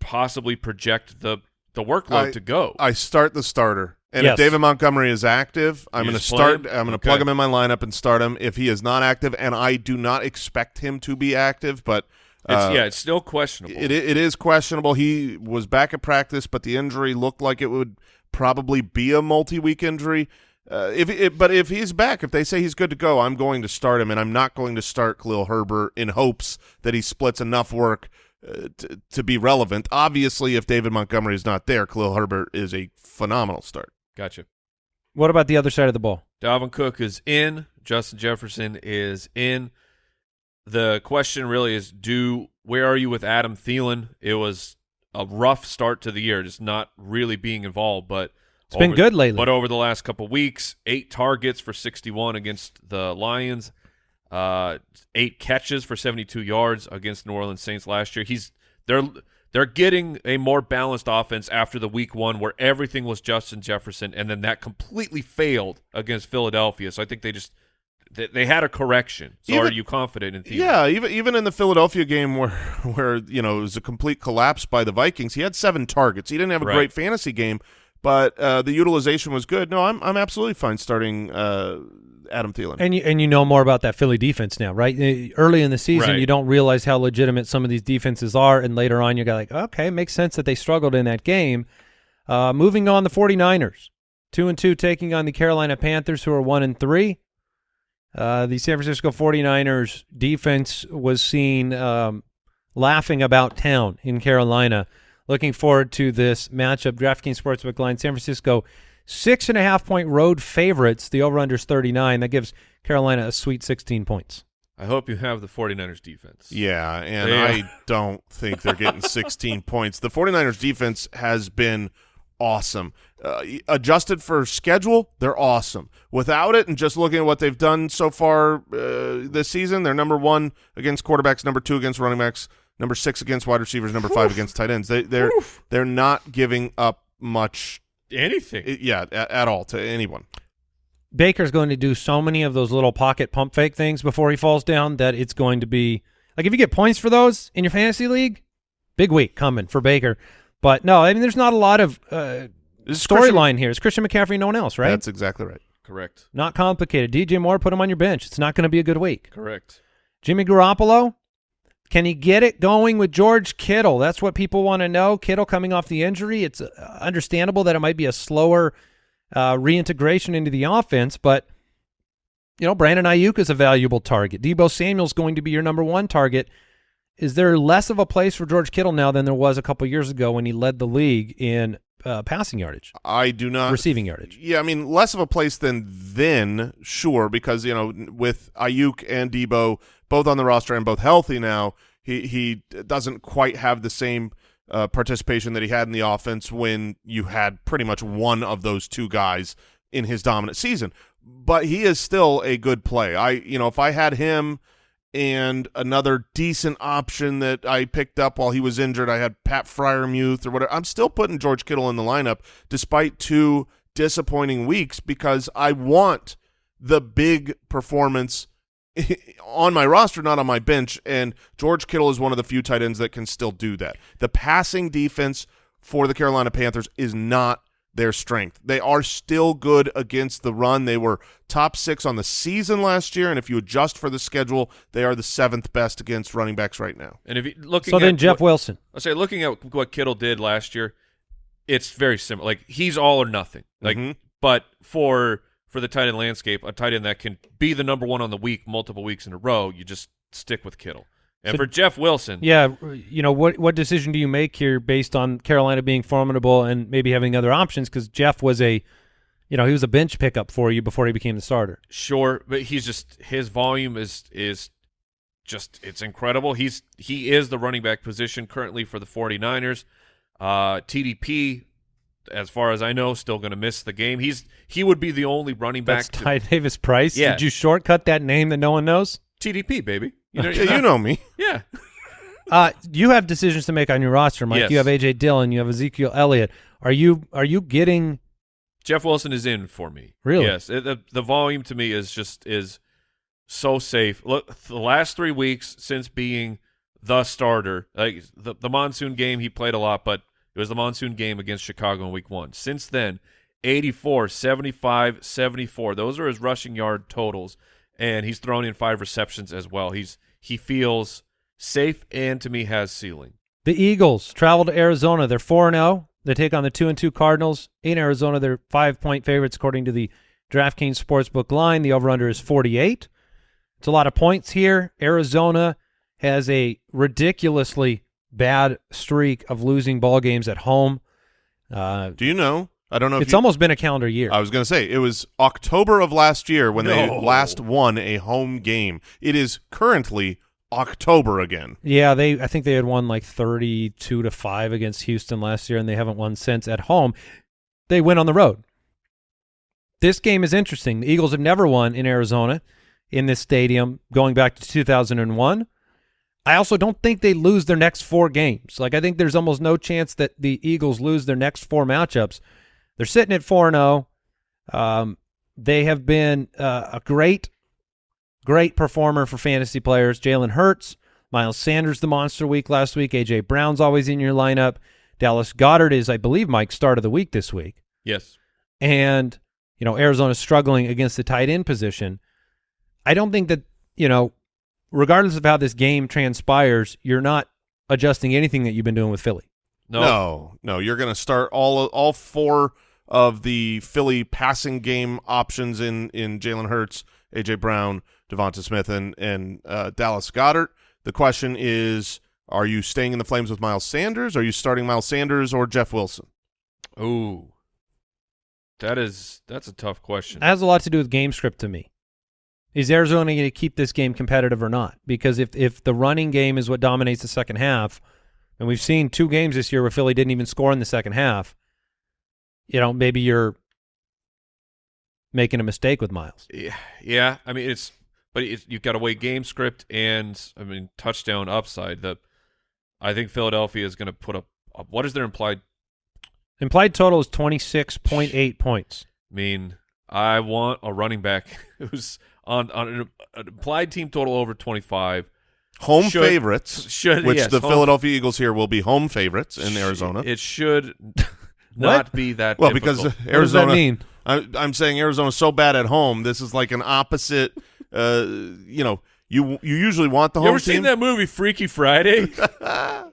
possibly project the the workload I- to go? I start the starter. And Yes. if David Montgomery is active, I'm going to start. him? I'm going to Okay. plug him in my lineup and start him. If he is not active, and I do not expect him to be active, but it's, uh, yeah, it's still questionable. it it is questionable. He was back at practice, but the injury looked like it would probably be a multi-week injury. Uh, if it, but if he's back, if they say he's good to go, I'm going to start him, and I'm not going to start Khalil Herbert in hopes that he splits enough work uh, to, to be relevant. Obviously, if David Montgomery is not there, Khalil Herbert is a phenomenal start. Gotcha. What about the other side of the ball? Dalvin Cook is in. Justin Jefferson is in. The question really is, do where are you with Adam Thielen? It was a rough start to the year, just not really being involved, but It's been good lately. But over the last couple weeks, eight targets for 61 against the Lions, uh, eight catches for 72 yards against New Orleans Saints last year. He's they're they're getting a more balanced offense after the week one where everything was Justin Jefferson, and then that completely failed against Philadelphia. So I think they just they had a correction. So Even- are you confident in Thielen? Yeah, even even in the Philadelphia game where where you know it was a complete collapse by the Vikings, he had seven targets. He didn't have a Right. great fantasy game, but uh, the utilization was good. No, I'm I'm absolutely fine starting uh, Adam Thielen. And you and you know more about that Philly defense now, right? Uh, Early in the season, Right. you don't realize how legitimate some of these defenses are, and later on, you go like, okay, it makes sense that they struggled in that game. Uh, moving on, the 49ers, two and two, taking on the Carolina Panthers, who are one and three. Uh, the San Francisco 49ers defense was seen um, laughing about town in Carolina. Looking forward to this matchup. DraftKings Sportsbook line: San Francisco six and a half point road favorites. The over under is 39. That gives Carolina a sweet 16 points. I hope you have the 49ers defense. yeah, and Yeah. I don't think they're getting 16 points. The 49ers defense has been awesome. Uh, adjusted for schedule, they're awesome. Without it, and just looking at what they've done so far uh, this season, they're number one against quarterbacks, number two against running backs, number six against wide receivers, number five against tight ends. They, they're they're not giving up much, Anything. yeah, at, at all to anyone. Baker's going to do so many of those little pocket pump fake things before he falls down that it's going to be like if you get points for those in your fantasy league, big week coming for Baker. But no, I mean there's not a lot of uh, This is Christian- storyline here. It's Christian McCaffrey, no one else, right? That's exactly right. Correct. not complicated. DJ Moore, put him on your bench. It's not going to be a good week. Correct. Jimmy Garoppolo, can he get it going with George Kittle? That's what people want to know. Kittle coming off the injury. It's uh, understandable that it might be a slower uh, reintegration into the offense, but you know, Brandon Aiyuk is a valuable target. Deebo Samuel's going to be your number one target. Is there less of a place for George Kittle now than there was a couple years ago when he led the league in uh, passing yardage, I do not receiving yardage? Yeah, I mean, less of a place than then, sure, because you know, with Aiyuk and Deebo both on the roster and both healthy now, he he doesn't quite have the same uh, participation that he had in the offense when you had pretty much one of those two guys in his dominant season. But he is still a good play. I, you know, if I had him and another decent option that I picked up while he was injured. I had Pat Freiermuth or whatever. I'm still putting George Kittle in the lineup despite two disappointing weeks because I want the big performance on my roster, not on my bench. And George Kittle is one of the few tight ends that can still do that. The passing defense for the Carolina Panthers is not their strength. They are still good against the run. They were top six on the season last year, and if you adjust for the schedule, they are the seventh best against running backs right now. And if you looking So at then Jeff what, Wilson. I say looking at what Kittle did last year, it's very similar. Like he's all or nothing. Like, Mhm. but for for the tight end landscape, a tight end that can be the number one on the week multiple weeks in a row, you just stick with Kittle. And So- for Jeff Wilson, Yeah, you know what what decision do you make here based on Carolina being formidable and maybe having other options? Because Jeff was a, you know, he was a bench pickup for you before he became the starter. sure, but he's just his volume is is just it's incredible. He's he is the running back position currently for the 49ers. Uh TDP as far as I know, still going to miss the game. He's he would be the only running back. That's to, Ty Davis Price. Yeah. Did you shortcut that name that no one knows? TDP baby. You know, Yeah, you know me. Yeah. Uh, you have decisions to make on your roster, Mike. Yes. You have AJ Dillon. You have Ezekiel Elliott. Are you are you getting? Jeff Wilson is in for me. Really? Yes. It, the, the volume to me is just is so safe. Look, the last three weeks since being the starter, like the the monsoon game, he played a lot, but it was the monsoon game against Chicago in week one. Since then, 84, 75, 74. Those are his rushing yard totals, and he's thrown in five receptions as well. He's he feels safe and to me has ceiling. The Eagles travel to Arizona. They're four and zero. They take on the two and two Cardinals in Arizona. They're five point favorites according to the DraftKings Sportsbook line. The over under is forty eight. It's a lot of points here. Arizona has a ridiculously bad streak of losing ball games at home. Uh, Do you know? I don't know. if it's you, almost been a calendar year. I was going to say it was October of last year when they last won a home game. It is currently October again. Yeah, they. I think they had won like thirty-two to five against Houston last year, and they haven't won since at home. They win on the road. This game is interesting. The Eagles have never won in Arizona in this stadium going back to 2001. I also don't think they lose their next four games. Like I think there's almost no chance that the Eagles lose their next four matchups. They're sitting at four and zero. Um, they have been uh, a great, great performer for fantasy players. Jalen Hurts, Miles Sanders, the monster week last week. AJ Brown's always in your lineup. Dallas Goedert is, I believe, Mike's start of the week this week Yes. and you know Arizona's struggling against the tight end position. I don't think that you know, regardless of how this game transpires, you're not adjusting anything that you've been doing with Philly. No. No, no, you're going to start all all four of the Philly passing game options in in Jalen Hurts, AJ Brown, DeVonta Smith, and and uh, Dallas Goedert. The question is, are you staying in the flames with Miles Sanders? Are you starting Miles Sanders or Jeff Wilson? Ooh. That is that's a tough question. It has a lot to do with game script to me. Is Arizona going to keep this game competitive or not? Because if if the running game is what dominates the second half, and we've seen two games this year where Philly didn't even score in the second half, you know, maybe you're making a mistake with Miles. Yeah, yeah. I mean, it's but it's, you've got to weigh game script and I mean touchdown upside. That I think Philadelphia is going to put up, up. What is their implied? Implied total is 26.8 points. I mean, I want a running back who's on on an, an implied team total over twenty five. Home Should- favorites, should- which yes, the home- Philadelphia Eagles here will be home favorites in Arizona. It should not be that. well, because difficult. What does that Arizona, mean? I, I'm saying Arizona's so bad at home. This is like an opposite. Uh, you know, you you usually want the you home ever team. seen that movie Freaky Friday?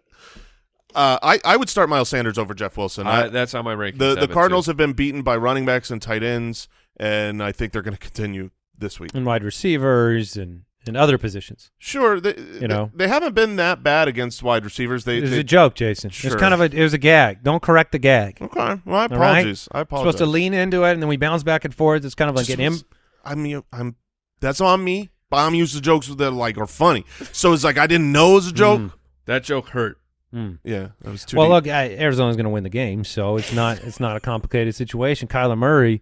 Uh, I I would start Miles Sanders over Jeff Wilson. I, I- that's how my ranking. the the it, Cardinals too. have been beaten by running backs and tight ends, and I think they're going to continue this week. And wide receivers and, and other positions. Sure, they, You know. they, they haven't been that bad against wide receivers. They, It was they a joke, Jason. It Sure. was kind of a it was a gag. Don't correct the gag. okay. Well, I All right? apologize. I apologize. Supposed to lean into it and then we bounce back and forth. It's kind of like Just an im- was- I mean, I'm that's on me. But I'm used to jokes that like are funny, so it's like I didn't know it was a joke. Mm. that joke hurt. Mm. Yeah, that was too. Well, deep. look, I, Arizona's going to win the game, so it's not it's not a complicated situation. Kyler Murray,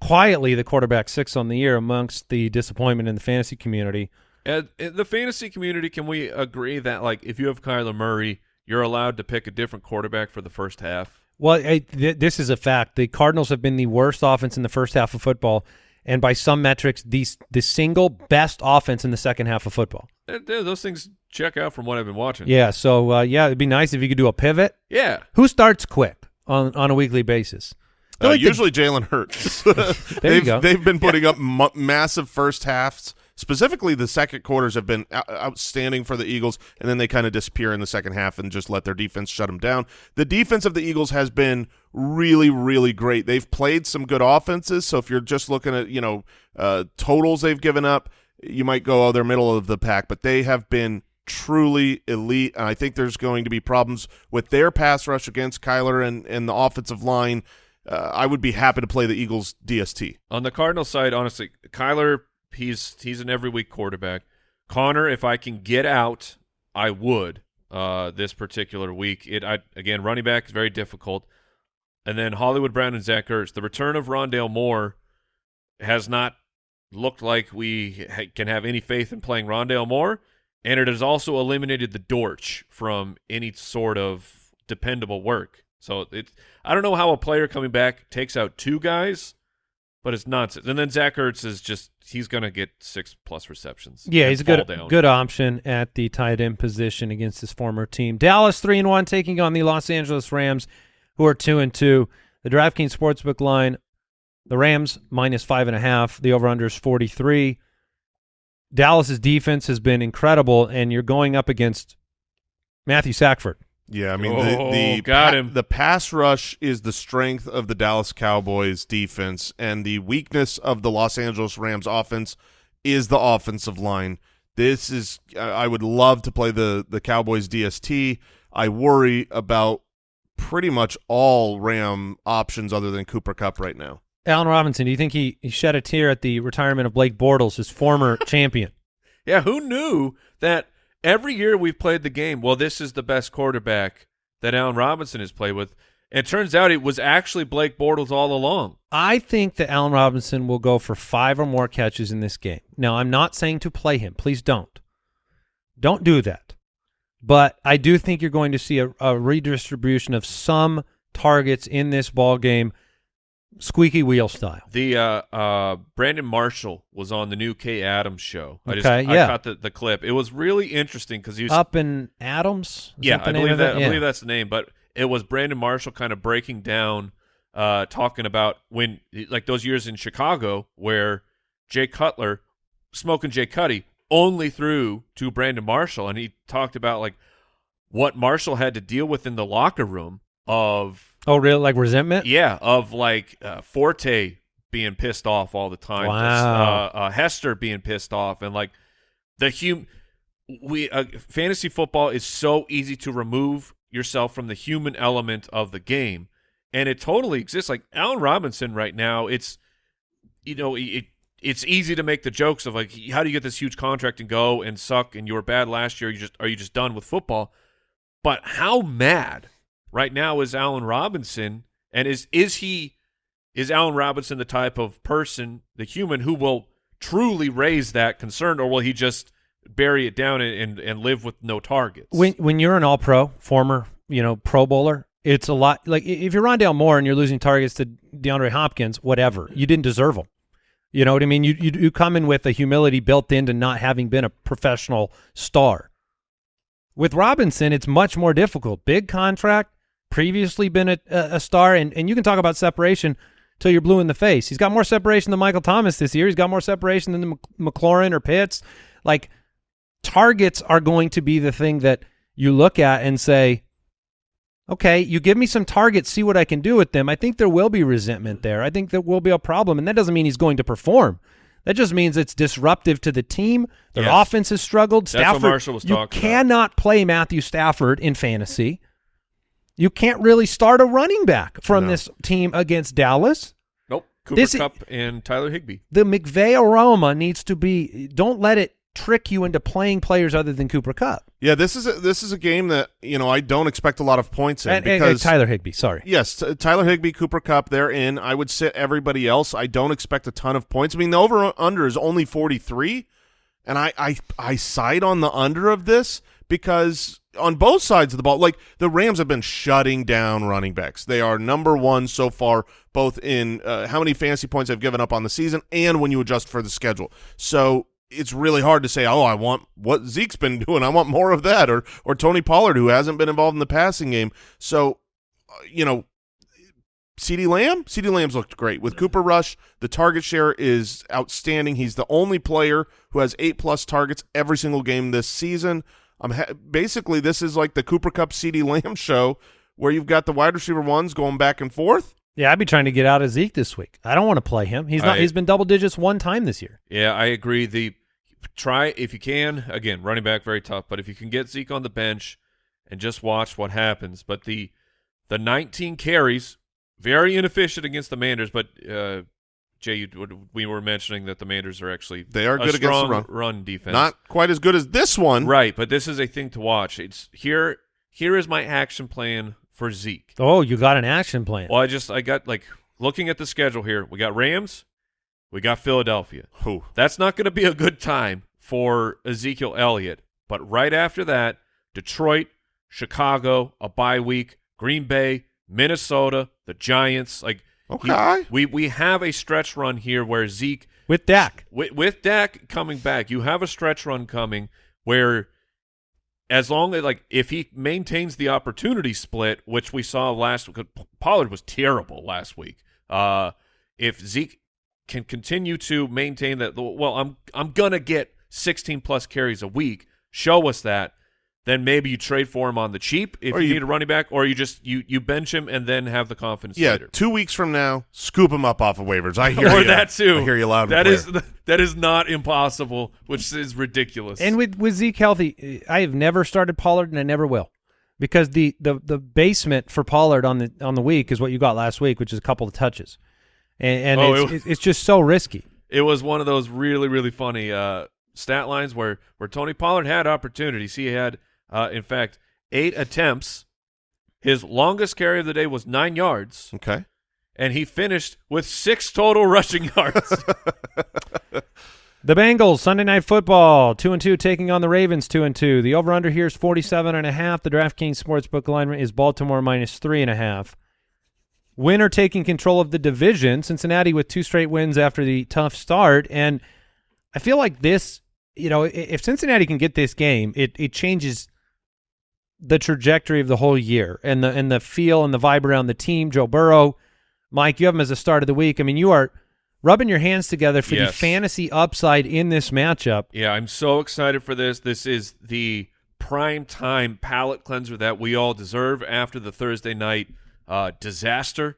quietly the quarterback six on the year amongst the disappointment in the fantasy community. And in the fantasy community, can we agree that like if you have Kyler Murray, you're allowed to pick a different quarterback for the first half? Well, I, th- this is a fact. The Cardinals have been the worst offense in the first half of football, and by some metrics, the the single best offense in the second half of football. Eh, Those things check out from what I've been watching. Yeah, so uh, yeah, it'd be nice if you could do a pivot. yeah. Who starts quick on on a weekly basis? Uh, like the- usually Jalen Hurts. They've. They've been putting up mu- massive first halves. Specifically, the second quarters have been outstanding for the Eagles, and then they kind of disappear in the second half and just let their defense shut them down. The defense of the Eagles has been really, really great. They've played some good offenses, so if you're just looking at you know uh, totals they've given up, you might go, oh, they're middle of the pack, but they have been truly elite, and I think there's going to be problems with their pass rush against Kyler and, and the offensive line. Uh, I would be happy to play the Eagles DST. On the Cardinal side, honestly, Kyler, he's he's an every week quarterback. Connor, if I can get out, I would. Uh, this particular week, it I again running back is very difficult. and then Hollywood Brown and Zach Ertz. The return of Rondale Moore has not looked like we ha- can have any faith in playing Rondale Moore, and it has also eliminated the Dortch from any sort of dependable work. So it's I don't know how a player coming back takes out two guys, but it's nonsense. And then Zach Ertz is just he's gonna get six plus receptions. Yeah, he's a good down. good option at the tight end position against his former team. Dallas three and one taking on the Los Angeles Rams, who are two and two. The DraftKings Sportsbook line, the Rams minus five and a half. The over under is forty three. Dallas's defense has been incredible, and you're going up against Matthew Sackford. Yeah, I mean Oh, the the oh, got pa- him. the pass rush is the strength of the Dallas Cowboys defense, and the weakness of the Los Angeles Rams offense is the offensive line. This is I I would love to play the the Cowboys DST. I worry about pretty much all Ram options other than Cooper Kupp right now. Allen Robinson, do you think he, he shed a tear at the retirement of Blake Bortles, his former champion? Yeah, who knew that every year we've played the game, well, this is the best quarterback that Allen Robinson has played with. And it turns out it was actually Blake Bortles all along. I think that Allen Robinson will go for five or more catches in this game. Now, I'm not saying to play him. Please don't. Don't do that. But I do think you're going to see a, a redistribution of some targets in this ball game, squeaky wheel style. The uh, uh, Brandon Marshall was on the new Kay Adams show. I just Okay, I yeah. caught the, the clip. It was really interesting because he was Up in Adams? Is yeah, I believe that. I Yeah. believe that's the name. But it was Brandon Marshall kind of breaking down, uh, talking about when like those years in Chicago where Jay Cutler, smoking Jay Cuddy, only threw to Brandon Marshall, and he talked about like what Marshall had to deal with in the locker room of Oh, really? Like resentment? yeah of like uh, Forte being pissed off all the time, Wow. uh, uh, Hester being pissed off, and like the hum we uh, fantasy football is so easy to remove yourself from the human element of the game, and it totally exists. Like Allen Robinson right now, it's you know it. It's easy to make the jokes of like, how do you get this huge contract and go and suck and you were bad last year? You just are you just done with football? But how mad right now is Allen Robinson, and is is he is Allen Robinson the type of person, the human who will truly raise that concern, or will he just bury it down and and, live with no targets? when when you're an all pro former you know pro bowler it's a lot like if you're Rondale Moore and you're losing targets to DeAndre Hopkins whatever you didn't deserve them you know what I mean? You, you you come in with a humility built into not having been a professional star. With Robinson it's much more difficult. Big contract previously been a, a star and and you can talk about separation till you're blue in the face he's got more separation than Michael Thomas this year he's got more separation than the McLaurin or Pitts like targets are going to be the thing that you look at and say, okay, you give me some targets, see what I can do with them. I think there will be resentment there. I think there will be a problem, and that doesn't mean he's going to perform. That just means it's disruptive to the team. Their Yes. offense has struggled. That's what Stafford, Marshall was you talking about. cannot play Matthew Stafford in fantasy. You can't really start a running back from No. this team against Dallas. nope. Cooper This Kupp and Tyler Higbee. The McVay aroma needs to be. Don't let it trick you into playing players other than Cooper Kupp Yeah, this is a, this is a game that you know I don't expect a lot of points in and, and- because and Tyler Higbee. Sorry. Yes, Tyler Higbee, Cooper Kupp, they're in. I would sit everybody else. I don't expect a ton of points. I mean, the over under is only 43, and I, I I side on the under of this because on both sides of the ball, like the Rams have been shutting down running backs. They are number one so far, both in uh, how many fantasy points they've given up on the season and when you adjust for the schedule. So it's really hard to say, oh, I want what Zeke's been doing. I want more of that, or or Tony Pollard, who hasn't been involved in the passing game. So, uh, you know, CeeDee Lamb, CeeDee Lamb's looked great with Cooper Rush. The target share is outstanding. He's the only player who has eight plus targets every single game this season. I'm ha- basically this is like the Cooper Kupp CeeDee Lamb show where you've got the wide receiver ones going back and forth. Yeah, I'd be trying to get out of Zeke this week. I don't want to play him. He's not. I- he's been double digits one time this year. Yeah, I agree. The try if you can. Again, running back very tough, but if you can get Zeke on the bench and just watch what happens. But the the 19 carries very inefficient against the Manders. But uh, Jay, you, we were mentioning that the Manders are actually They are a good against the strong run. defense. Not quite as good as this one. right, but this is a thing to watch. It's here. Here is my action plan for Zeke. Oh, you got an action plan. Well, I just I got like looking at the schedule here. We got Rams, we got Philadelphia. Whew. That's not going to be a good time for Ezekiel Elliott. But right after that, Detroit, Chicago, a bye week, Green Bay, Minnesota, the Giants. Like Okay. we we have a stretch run here where Zeke With Dak. with, with Dak coming back, you have a stretch run coming where as long as like if he maintains the opportunity split, which we saw last week, Pollard was terrible last week. Uh, if Zeke can continue to maintain that, well, I'm I'm gonna get 16 plus carries a week. Show us that. Then maybe you trade for him on the cheap if you, you- need a running back, or you just you you bench him and then have the confidence Yeah, later. two weeks from now, scoop him up off of waivers. I hear or you. that too. I hear you loud and That clear. is that is not impossible, which is ridiculous. And with with Zeke healthy, I have never started Pollard, and I never will, because the the the basement for Pollard on the on the week is what you got last week, which is a couple of touches, and, and Oh, it's, it was- it's it's just so risky. it was one of those really really funny uh, stat lines where where Tony Pollard had opportunities. He had, uh, in fact, eight attempts. His longest carry of the day was nine yards, okay. and he finished with six total rushing yards. The Bengals Sunday Night Football two and two taking on the Ravens two and two. The over under here is forty seven and a half. The DraftKings Sportsbook line is Baltimore minus three and a half. Winner taking control of the division. Cincinnati with two straight wins after the tough start, and I feel like this. You know, if Cincinnati can get this game, it it changes the trajectory of the whole year and the and the feel and the vibe around the team. Joe Burrow, Mike, you have him as a start of the week. I mean, you are rubbing your hands together for the fantasy upside in this matchup. Yeah, I'm so excited for this. This is the prime time palate cleanser that we all deserve after the Thursday night uh, disaster.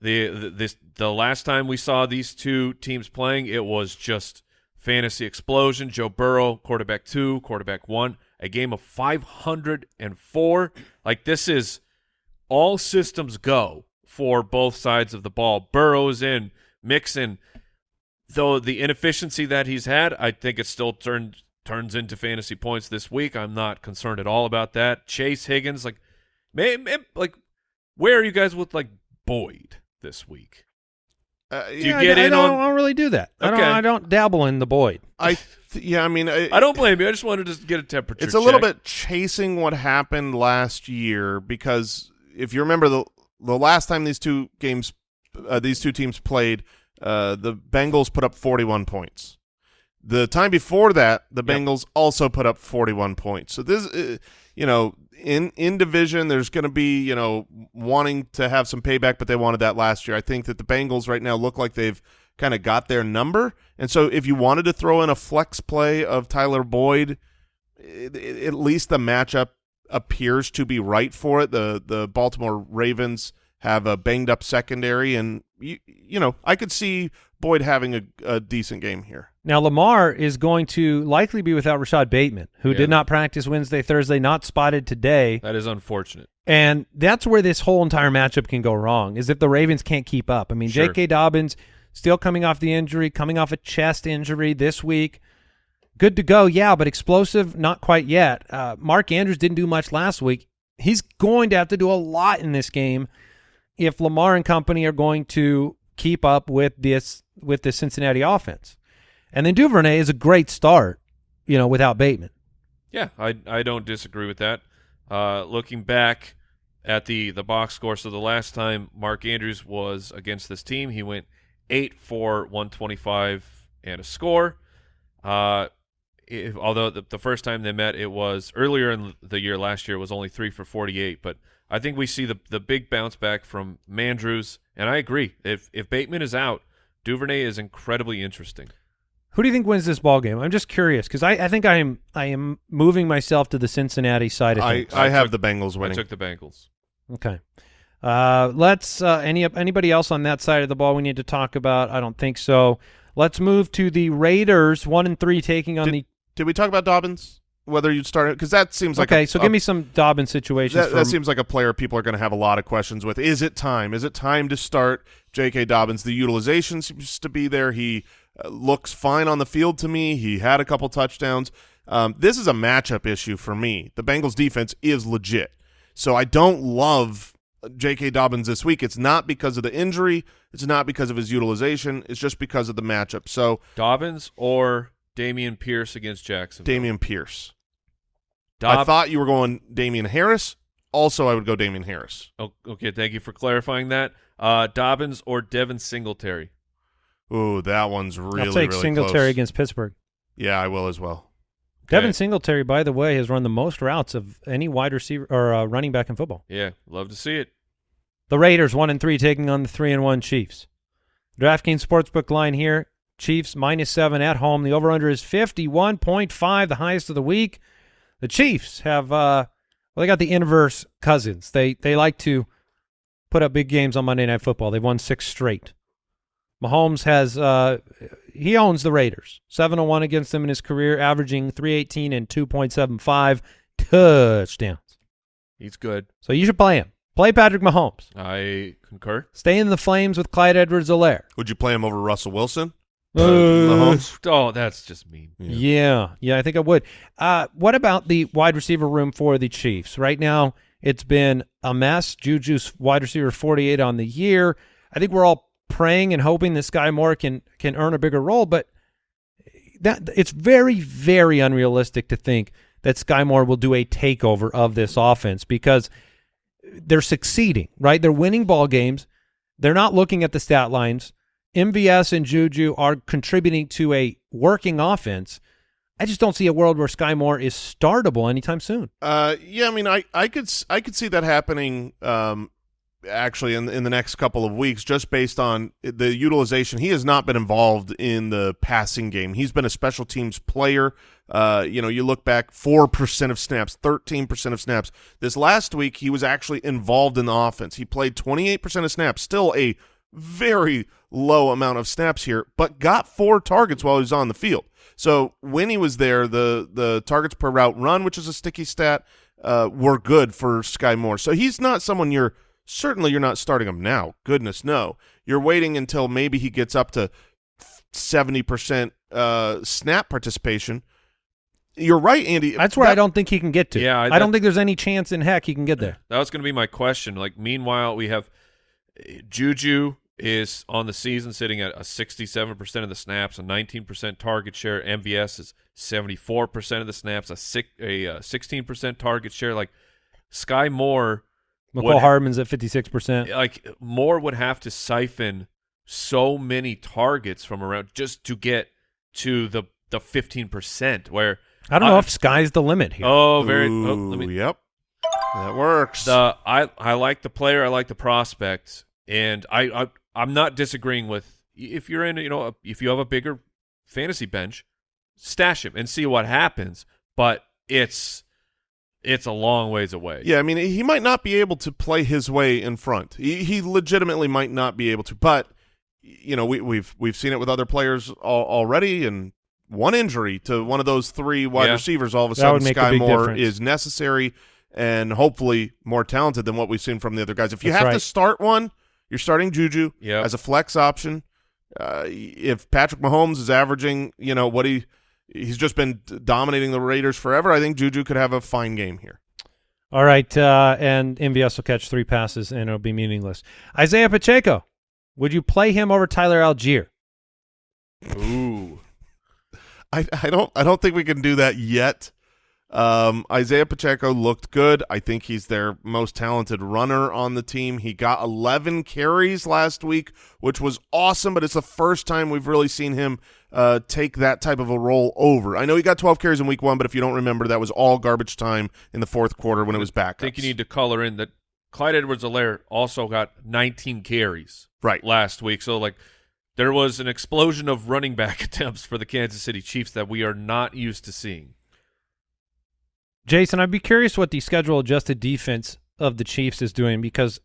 The, the this the last time we saw these two teams playing, it was just fantasy explosion. Joe Burrow, quarterback two, quarterback one, a game of 504. Like this is all systems go for both sides of the ball. Burrow's in, Mixon though the inefficiency that he's had, I think it still turned turns into fantasy points this week. I'm not concerned at all about that. Chase Higgins, like, like, where are you guys with like Boyd this week? Uh, you Yeah, get I, in I don't, on- I don't really do that. I don't. I don't dabble in the Boyd. I th- yeah, I mean, I, I don't blame you. I just wanted to get a temperature. it's a little bit chasing what happened last year because if you remember the the last time these two games, uh, these two teams played, uh, the Bengals put up 41 points. The time before that, the Yep. Bengals also put up 41 points. So this, uh, you know, in in division, there's going to be you know wanting to have some payback, but they wanted that last year. I think that the Bengals right now look like they've kind of got their number, and so if you wanted to throw in a flex play of Tyler Boyd, it, it- at least the matchup appears to be right for it. The the Baltimore Ravens have a banged up secondary, and you you know I could see Boyd having a, a decent game here. Now Lamar is going to likely be without Rashod Bateman, who Yeah. did not practice Wednesday, Thursday, not spotted today, that is unfortunate. and that's where this whole entire matchup can go wrong. Is if the Ravens can't keep up. I mean, Sure. J.K. Dobbins still coming off the injury, coming off a chest injury this week. Good to go, yeah, but explosive, not quite yet. Uh, Mark Andrews didn't do much last week. He's going to have to do a lot in this game if Lamar and company are going to keep up with this with the Cincinnati offense. And then Duvernay is a great start, you know, without Bateman. Yeah, I I don't disagree with that. Uh, looking back at the the box score, so the last time Mark Andrews was against this team, he went eight for one twenty five and a score. Uh, if, although the, the first time they met, it was earlier in the year last year, it was only three for forty eight. But I think we see the the big bounce back from Mandrews, and I agree. If if Bateman is out, Duvernay is incredibly interesting. Who do you think wins this ball game? I'm just curious because I, I think I am I am moving myself to the Cincinnati side of I things. I have took- the Bengals I winning. took the Bengals. okay. Uh, let's uh, any anybody else on that side of the ball we need to talk about? I don't think so. Let's move to the Raiders, one and three, taking on Did- Did we talk about Dobbins? Whether you'd start because that seems like Okay, a, so a- give me some Dobbin situations. that, for that seems like a player people are going to have a lot of questions with. Is it time? Is it time to start J.K. Dobbins? The utilization seems to be there. He looks fine on the field to me. He had a couple touchdowns. Um, this is a matchup issue for me. The Bengals defense is legit. So I don't love J.K. Dobbins this week. It's not because of the injury. It's not because of his utilization. It's just because of the matchup. So Dobbins or Dameon Pierce against Jackson. Dameon Pierce. Dob- I thought you were going Damien Harris. Also, I would go Damien Harris. Oh, okay, thank you for clarifying that. Uh, Dobbins or Devin Singletary. Ooh, that one's really I'll take really Singletary close. against Pittsburgh. Yeah, I will as well. Devin Okay. Singletary, by the way, has run the most routes of any wide receiver or uh, running back in football. Yeah, love to see it. The Raiders one and three taking on the three and one Chiefs. DraftKings sportsbook line here: Chiefs minus seven at home. The over under is fifty one point five, the highest of the week. The Chiefs have uh, well, they got the inverse cousins. They they like to put up big games on Monday Night Football. They've won six straight. Mahomes has uh, he owns the Raiders. Seven and one against them in his career, averaging three eighteen and two point seven five touchdowns. He's good. So you should play him. Play Patrick Mahomes. I concur. Stay in the flames with Clyde Edwards-Helaire. Would you play him over Russell Wilson? Uh, Mahomes? Oh, that's just mean. Yeah, yeah, I think I would. Uh, what about the wide receiver room for the Chiefs? Right now, it's been a mess. Juju's wide receiver 48 on the year. I think we're all praying and hoping this guy Moore can can earn a bigger role, but that it's very, very unrealistic to think that Sky Moore will do a takeover of this offense because they're succeeding, right? They're winning ball games. They're not looking at the stat lines. MVS and Juju are contributing to a working offense. I just don't see a world where Sky Moore is startable anytime soon. Uh, yeah, I mean, I, I could I could see that happening. Um, actually, in in the next couple of weeks, just based on the utilization, he has not been involved in the passing game. He's been a special teams player. Uh, you know, you look back, four percent of snaps, thirteen percent of snaps. This last week, he was actually involved in the offense. He played twenty eight percent of snaps, still a very low amount of snaps here, but got four targets while he was on the field. So when he was there, the the targets per route run, which is a sticky stat, uh, were good for Sky Moore. So he's not someone you're certainly you're not starting him now. Goodness no, you're waiting until maybe he gets up to seventy percent uh, snap participation. You're right, Andy. That's where That- I don't think he can get to. Yeah, I- I, don't think there's any chance in heck he can get there. That was going to be my question. Like, meanwhile, we have uh, Juju is on the season sitting at a 67% of the snaps, a 19% target share. MVS is 74% of the snaps, a, six, a uh, 16% target share. Like, Sky Moore, Mecole What- Hardman's at 56%. like, Moore would have to siphon so many targets from around just to get to the, the 15%, where, I don't know I- if sky's the limit here. oh, very, oh, let me, yep, that works. The I I like the player, I like the prospect, and I, I I'm not disagreeing with if you're in you know if you have a bigger fantasy bench, stash him and see what happens. But it's it's a long ways away. Yeah, I mean, he might not be able to play his way in front. He, he legitimately might not be able to. But you know, we, we've we've seen it with other players al- already, and one injury to one of those three wide Yeah. receivers, all of a That sudden, would make a Sky big Moore difference. is necessary and hopefully more talented than what we've seen from the other guys. If you That's have to start one, you're starting Juju Yep. as a flex option. Uh, if Patrick Mahomes is averaging, you know what he he's just been dominating the Raiders forever, I think Juju could have a fine game here. All right, uh, and MVS will catch three passes and it'll be meaningless. Isaiah Pacheco, would you play him over Tyler Allgeier? Ooh. I, I don't I don't think we can do that yet. Um, Isaiah Pacheco looked good. I think he's their most talented runner on the team. He got 11 carries last week, which was awesome. But it's the first time we've really seen him uh, take that type of a role over. I know he got 12 carries in week one, but if you don't remember, that was all garbage time in the fourth quarter when it was back. I think you need to color in that Clyde Edwards-Helaire also got 19 carries right. last week. So like there was an explosion of running back attempts for the Kansas City Chiefs that we are not used to seeing. Jason, I'd be curious what the schedule adjusted defense of the Chiefs is doing because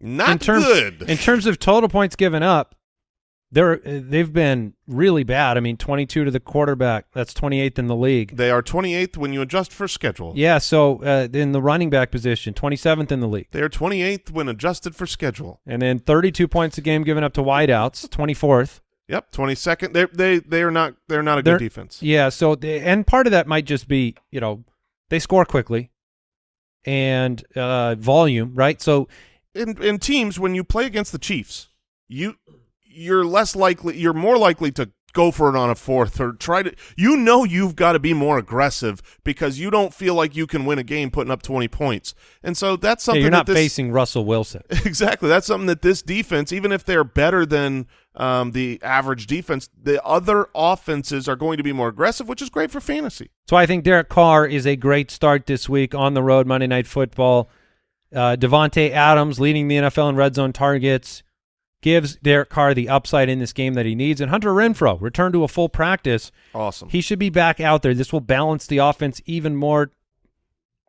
Not in terms good. in terms of total points given up, they're they've been really bad. I mean, 22 to the quarterback. That's 28th in the league. they are 28th when you adjust for schedule. Yeah, so uh, in the running back position, 27th in the league. They are 28th when adjusted for schedule. And then 32 points a game given up to wideouts, 24th. Yep, 22nd. They they they are not they're not a They're- good defense. Yeah, so the, and part of that might just be, you know, they score quickly. and uh, volume, right? So in in teams when you play against the Chiefs, you you're less likely you're more likely to go for it on a fourth or try to you know you've got to be more aggressive because you don't feel like you can win a game putting up 20 points. And so that's yeah, something you're not this, facing Russell Wilson. Exactly. That's something that this defense, even if they're better than um, the average defense, the other offenses are going to be more aggressive, which is great for fantasy. So I think Derek Carr is a great start this week on the road, Monday Night Football. Uh, Davante Adams leading the NFL in red zone targets gives Derek Carr the upside in this game that he needs. And Hunter Renfrow returned to a full practice. Awesome. He should be back out there. This will balance the offense even more.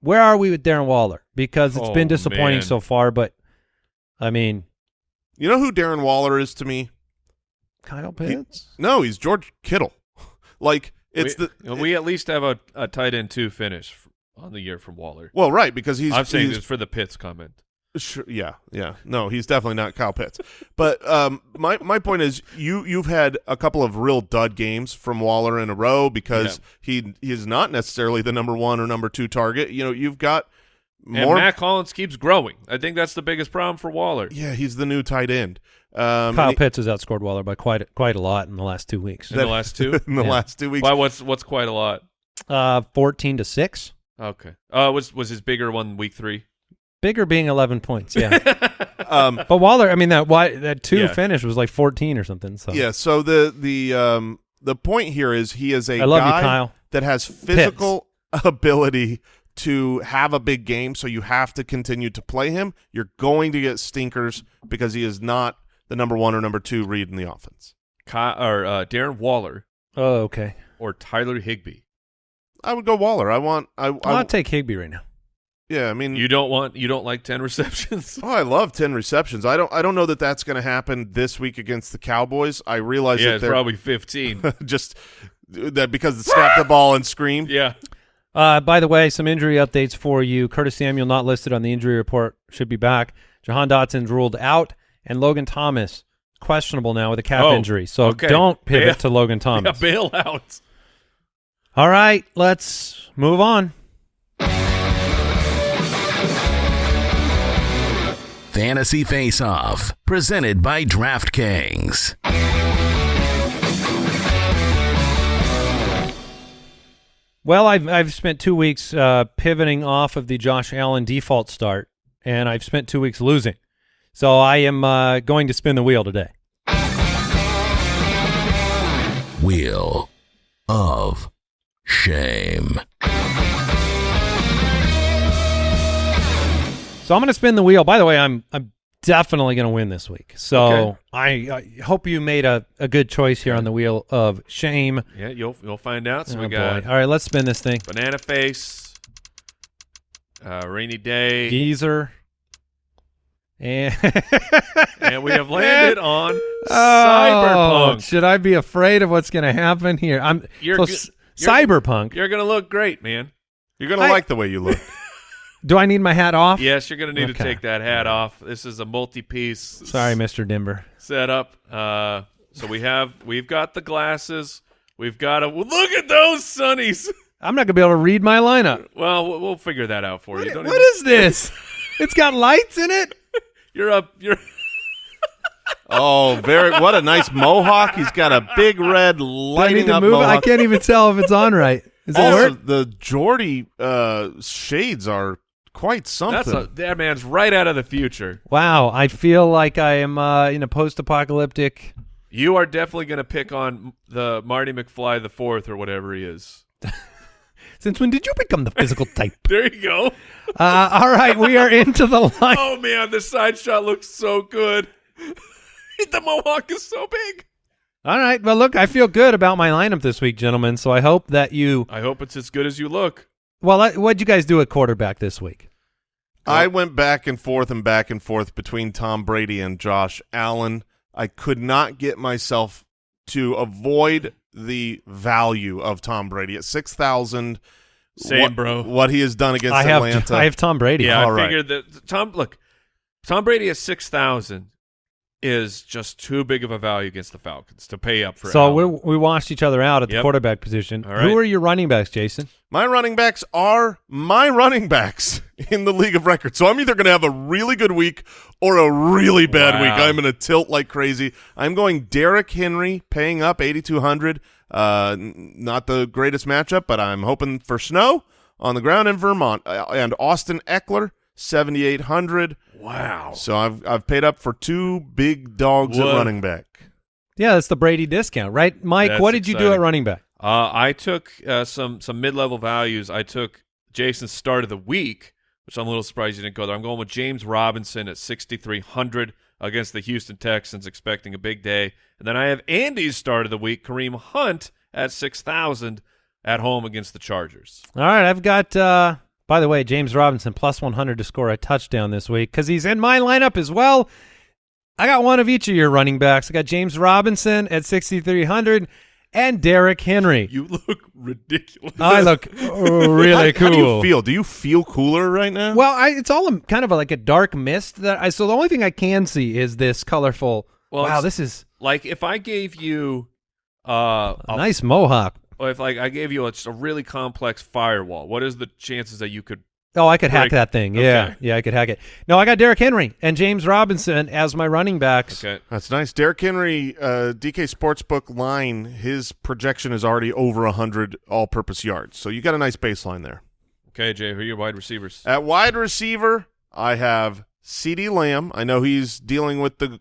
Where are we with Darren Waller? Because it's Oh, been disappointing man. so far, but I mean, you know who Darren Waller is to me? Kyle He- Pitts. no, he's George Kittle. like it's we, the you know, we at least have a, a tight end two finish on the year from Waller. well, right because he's I'm saying he's, this for the Pitts comment. Sure, yeah, yeah. No, he's definitely not Kyle Pitts. But um, my my point is, you you've had a couple of real dud games from Waller in a row because he he is not necessarily the number one or number two target. You know, you've got And. Mack Hollins keeps growing. I think that's the biggest problem for Waller. yeah, he's the new tight end. Um, Kyle he- Pitts has outscored Waller by quite quite a lot in the last two weeks. In the last two? in the Yeah. last two weeks. Why? What's what's quite a lot? Uh, fourteen to six. Okay. Uh, was was his bigger one week three? Bigger being eleven points. Yeah. Um, But Waller, I mean that why that two Yeah. finish was like fourteen or something. So yeah. So the the um the point here is he is a I love you, guy Kyle. that has physical ability to have a big game, so you have to continue to play him. You're going to get stinkers because he is not the number one or number two read in the offense. Ky- or uh, Darren Waller Oh, okay. or Tyler Higbee? I would go Waller. I want. I. I I'll take Higbee right now. yeah. I mean, You don't want you don't like ten receptions? oh, I love ten receptions. I don't. I don't know that that's going to happen this week against the Cowboys. I realize yeah, that it's they're probably fifteen. just that because they snap the ball and scream. yeah. Uh, by the way, some injury updates for you. Curtis Samuel not listed on the injury report should be back. Jahan Dotson's ruled out, and Logan Thomas questionable now with a calf Oh, injury. So okay. don't pivot Bail- to Logan Thomas. bail out. All right, let's move on. Fantasy Face Off, presented by DraftKings. Well, I've I've spent two weeks uh, pivoting off of the Josh Allen default start, and I've spent two weeks losing. So I am uh, going to spin the wheel today. Wheel of Shame. So I'm going to spin the wheel. By the way, I'm I'm definitely going to win this week. So Okay. I, I hope you made a, a good choice here on the wheel of shame. Yeah, you'll you'll find out. So Oh, we boy. got All right, let's spin this thing. banana face, uh, rainy day, Geezer. And, and we have landed on Oh, cyberpunk. should I be afraid of what's going to happen here? I'm You're so you're- cyberpunk. You're gonna look great, man. You're gonna like the way you look. Do I need my hat off? Yes, you're gonna need to take that hat off. This is a multi-piece. Sorry, Mr. Dimber. setup. Uh, so we have we've got the glasses. We've got a look at those sunnies. I'm not gonna be able to read my lineup. Well, we'll- we'll figure that out for you. What, Don't what even- is this? it's got lights in it. You're up. You're Oh, very what a nice mohawk. He's got a big red Do I lighting need up move it? I can't even tell if it's on right. Is Also, work? the Jordy uh, shades are quite something. that's a that man's right out of the future. Wow, I feel like I am uh, in a post-apocalyptic. You are definitely gonna pick on the Marty McFly the fourth or whatever he is. Since when did you become the physical type? There you go. Uh, all right, we are into the line. Oh man, the side shot looks so good. the mohawk is so big. All right, well, look, I feel good about my lineup this week, gentlemen. So I hope that you. I hope it's as good as you look. Well, I- what'd you guys do at quarterback this week? I went back and forth and back and forth between Tom Brady and Josh Allen. I could not get myself to avoid the value of Tom Brady at six thousand. Same, what, bro. What he has done against I have Atlanta. I have Tom Brady. Yeah, All I right. figured that Tom. Look, Tom Brady has six thousand. Is just too big of a value against the Falcons to pay up for. So we we watched each other out at the quarterback position. All right. Who are your running backs, Jason? My running backs are my running backs in the league of record. So I'm either going to have a really good week or a really bad Wow. week. I'm going to tilt like crazy. I'm going Derrick Henry, paying up 8,200. Uh, not the greatest matchup, but I'm hoping for snow on the ground in Vermont. Uh, and Austin Ekeler, 7,800. Wow. So I've I've paid up for two big dogs What? at running back. Yeah, that's the Brady discount, right? Mike, That's what did you do at running back? Uh, I took uh, some some mid level values. I took Jason's start of the week, which I'm a little surprised you didn't go there. I'm going with James Robinson at 6,300 against the Houston Texans, expecting a big day. And then I have Andy's start of the week, Kareem Hunt at 6,000 at home against the Chargers. All right, I've got. Uh, by the way, James Robinson plus 100 to score a touchdown this week because he's in my lineup as well. I got one of each of your running backs. I got James Robinson at 6,300 and Derrick Henry. You look ridiculous. I look really how, cool. How do you feel? Do you feel cooler right now? Well, I, it's all a, kind of like a dark mist that I. So the only thing I can see is this colorful. Well, wow, this is like if I gave you uh, a a nice mohawk. Well, if like I gave you a, just a really complex firewall, what is the chances that you could? Oh, I could hack that thing. Yeah, Okay. yeah, I could hack it. No, I got Derrick Henry and James Robinson as my running backs. Okay, That's nice. Derrick Henry, uh, DK Sportsbook line, his projection is already over 100 all purpose yards. So you got a nice baseline there. okay, Jay, who are your wide receivers? At wide receiver, I have CeeDee Lamb. I know he's dealing with the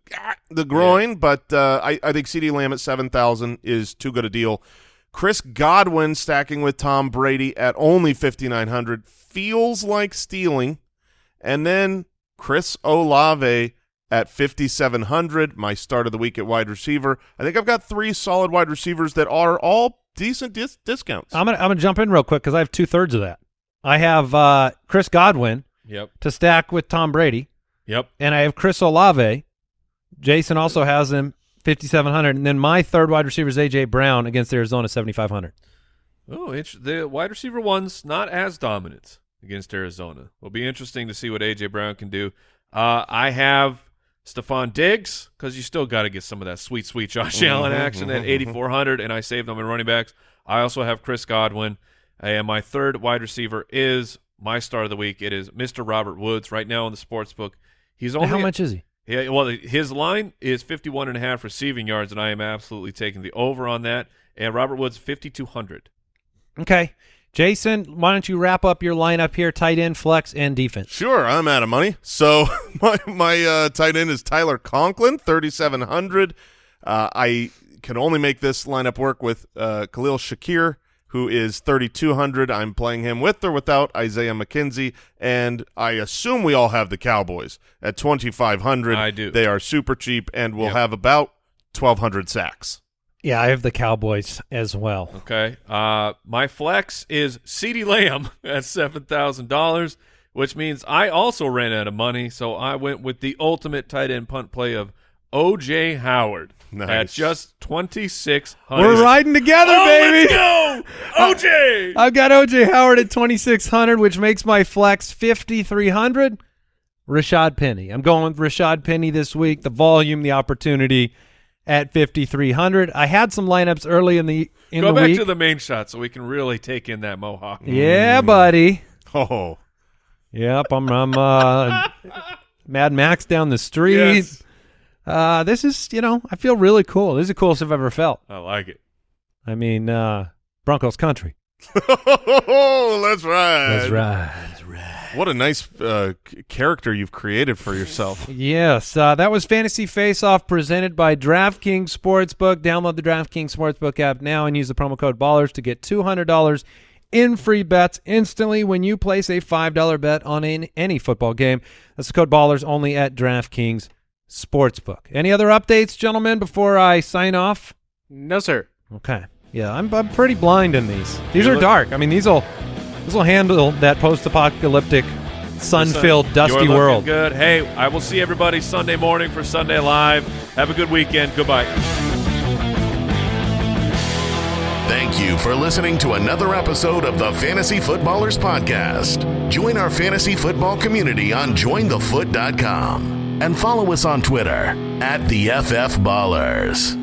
the groin, but uh, I, I think CeeDee Lamb at 7,000 is too good a deal. Chris Godwin stacking with Tom Brady at only 5,900 feels like stealing. And then Chris Olave at 5,700, my start of the week at wide receiver. I think I've got three solid wide receivers that are all decent dis- discounts. I'm gonna I'm gonna jump in real quick because I have two thirds of that. I have uh, Chris Godwin Yep, to stack with Tom Brady, yep. and I have Chris Olave. Jason also has him 5700, and then my third wide receiver is AJ Brown against Arizona 7500. Oh, the wide receiver one's not as dominant against Arizona. Will be interesting to see what AJ Brown can do. Uh, I have Stefon Diggs because you still got to get some of that sweet, sweet Josh Allen action at 8,400, and I saved them in running backs. I also have Chris Godwin, and my third wide receiver is my star of the week. It is Mr. Robert Woods right now in the sports book. He's only How much is he? Yeah, well, his line is 51 and a half receiving yards, and I am absolutely taking the over on that. And Robert Woods, 5,200. Okay, Jason, why don't you wrap up your lineup here? Tight end, flex, and defense. Sure, I'm out of money. So my my uh, tight end is Tyler Conklin, 3,700. Uh, I can only make this lineup work with uh, Khalil Shakir, who is 3,200. I'm playing him with or without Isaiah McKenzie, and I assume we all have the Cowboys at 2,500. I do. They are super cheap and will Yep. have about 1,200 sacks. Yeah, I have the Cowboys as well. Okay. Uh, my flex is CeeDee Lamb at $7,000, which means I also ran out of money, so I went with the ultimate tight end punt play of O.J. Howard at just 2600 We're riding together, Oh, baby. let's go! O.J.! I've got OJ Howard at 2600, which makes my flex 5300. Rashad Penny. I'm going with Rashad Penny this week. The volume, the opportunity at 5300. I had some lineups early in the in Go the back week. to the main shot so we can really take in that mohawk. yeah, buddy. Oh, Yep, I'm I'm uh, Mad Max down the street. Yes. Uh, this is, you know, I feel really cool. This is the coolest I've ever felt. I like it. I mean, uh, Broncos country. oh, that's right. That's right. What a nice uh, character you've created for yourself. Yes, uh, that was Fantasy Face Off presented by DraftKings Sportsbook. Download the DraftKings Sportsbook app now and use the promo code BALLERS to get $200 in free bets instantly when you place a $5 bet on an, any football game. That's the code BALLERS only at DraftKings Sportsbook. Any other updates, gentlemen, before I sign off? No, sir. Okay. Yeah, I'm, I'm pretty blind in these. These You are look- dark. I mean, these will these will handle that post-apocalyptic, sun-filled, You're dusty world. Good. Hey, I will see everybody Sunday morning for Sunday Live. Have a good weekend. Goodbye. Thank you for listening to another episode of the Fantasy Footballers Podcast. Join our fantasy football community on jointhefoot.com. and follow us on Twitter at the FF Ballers.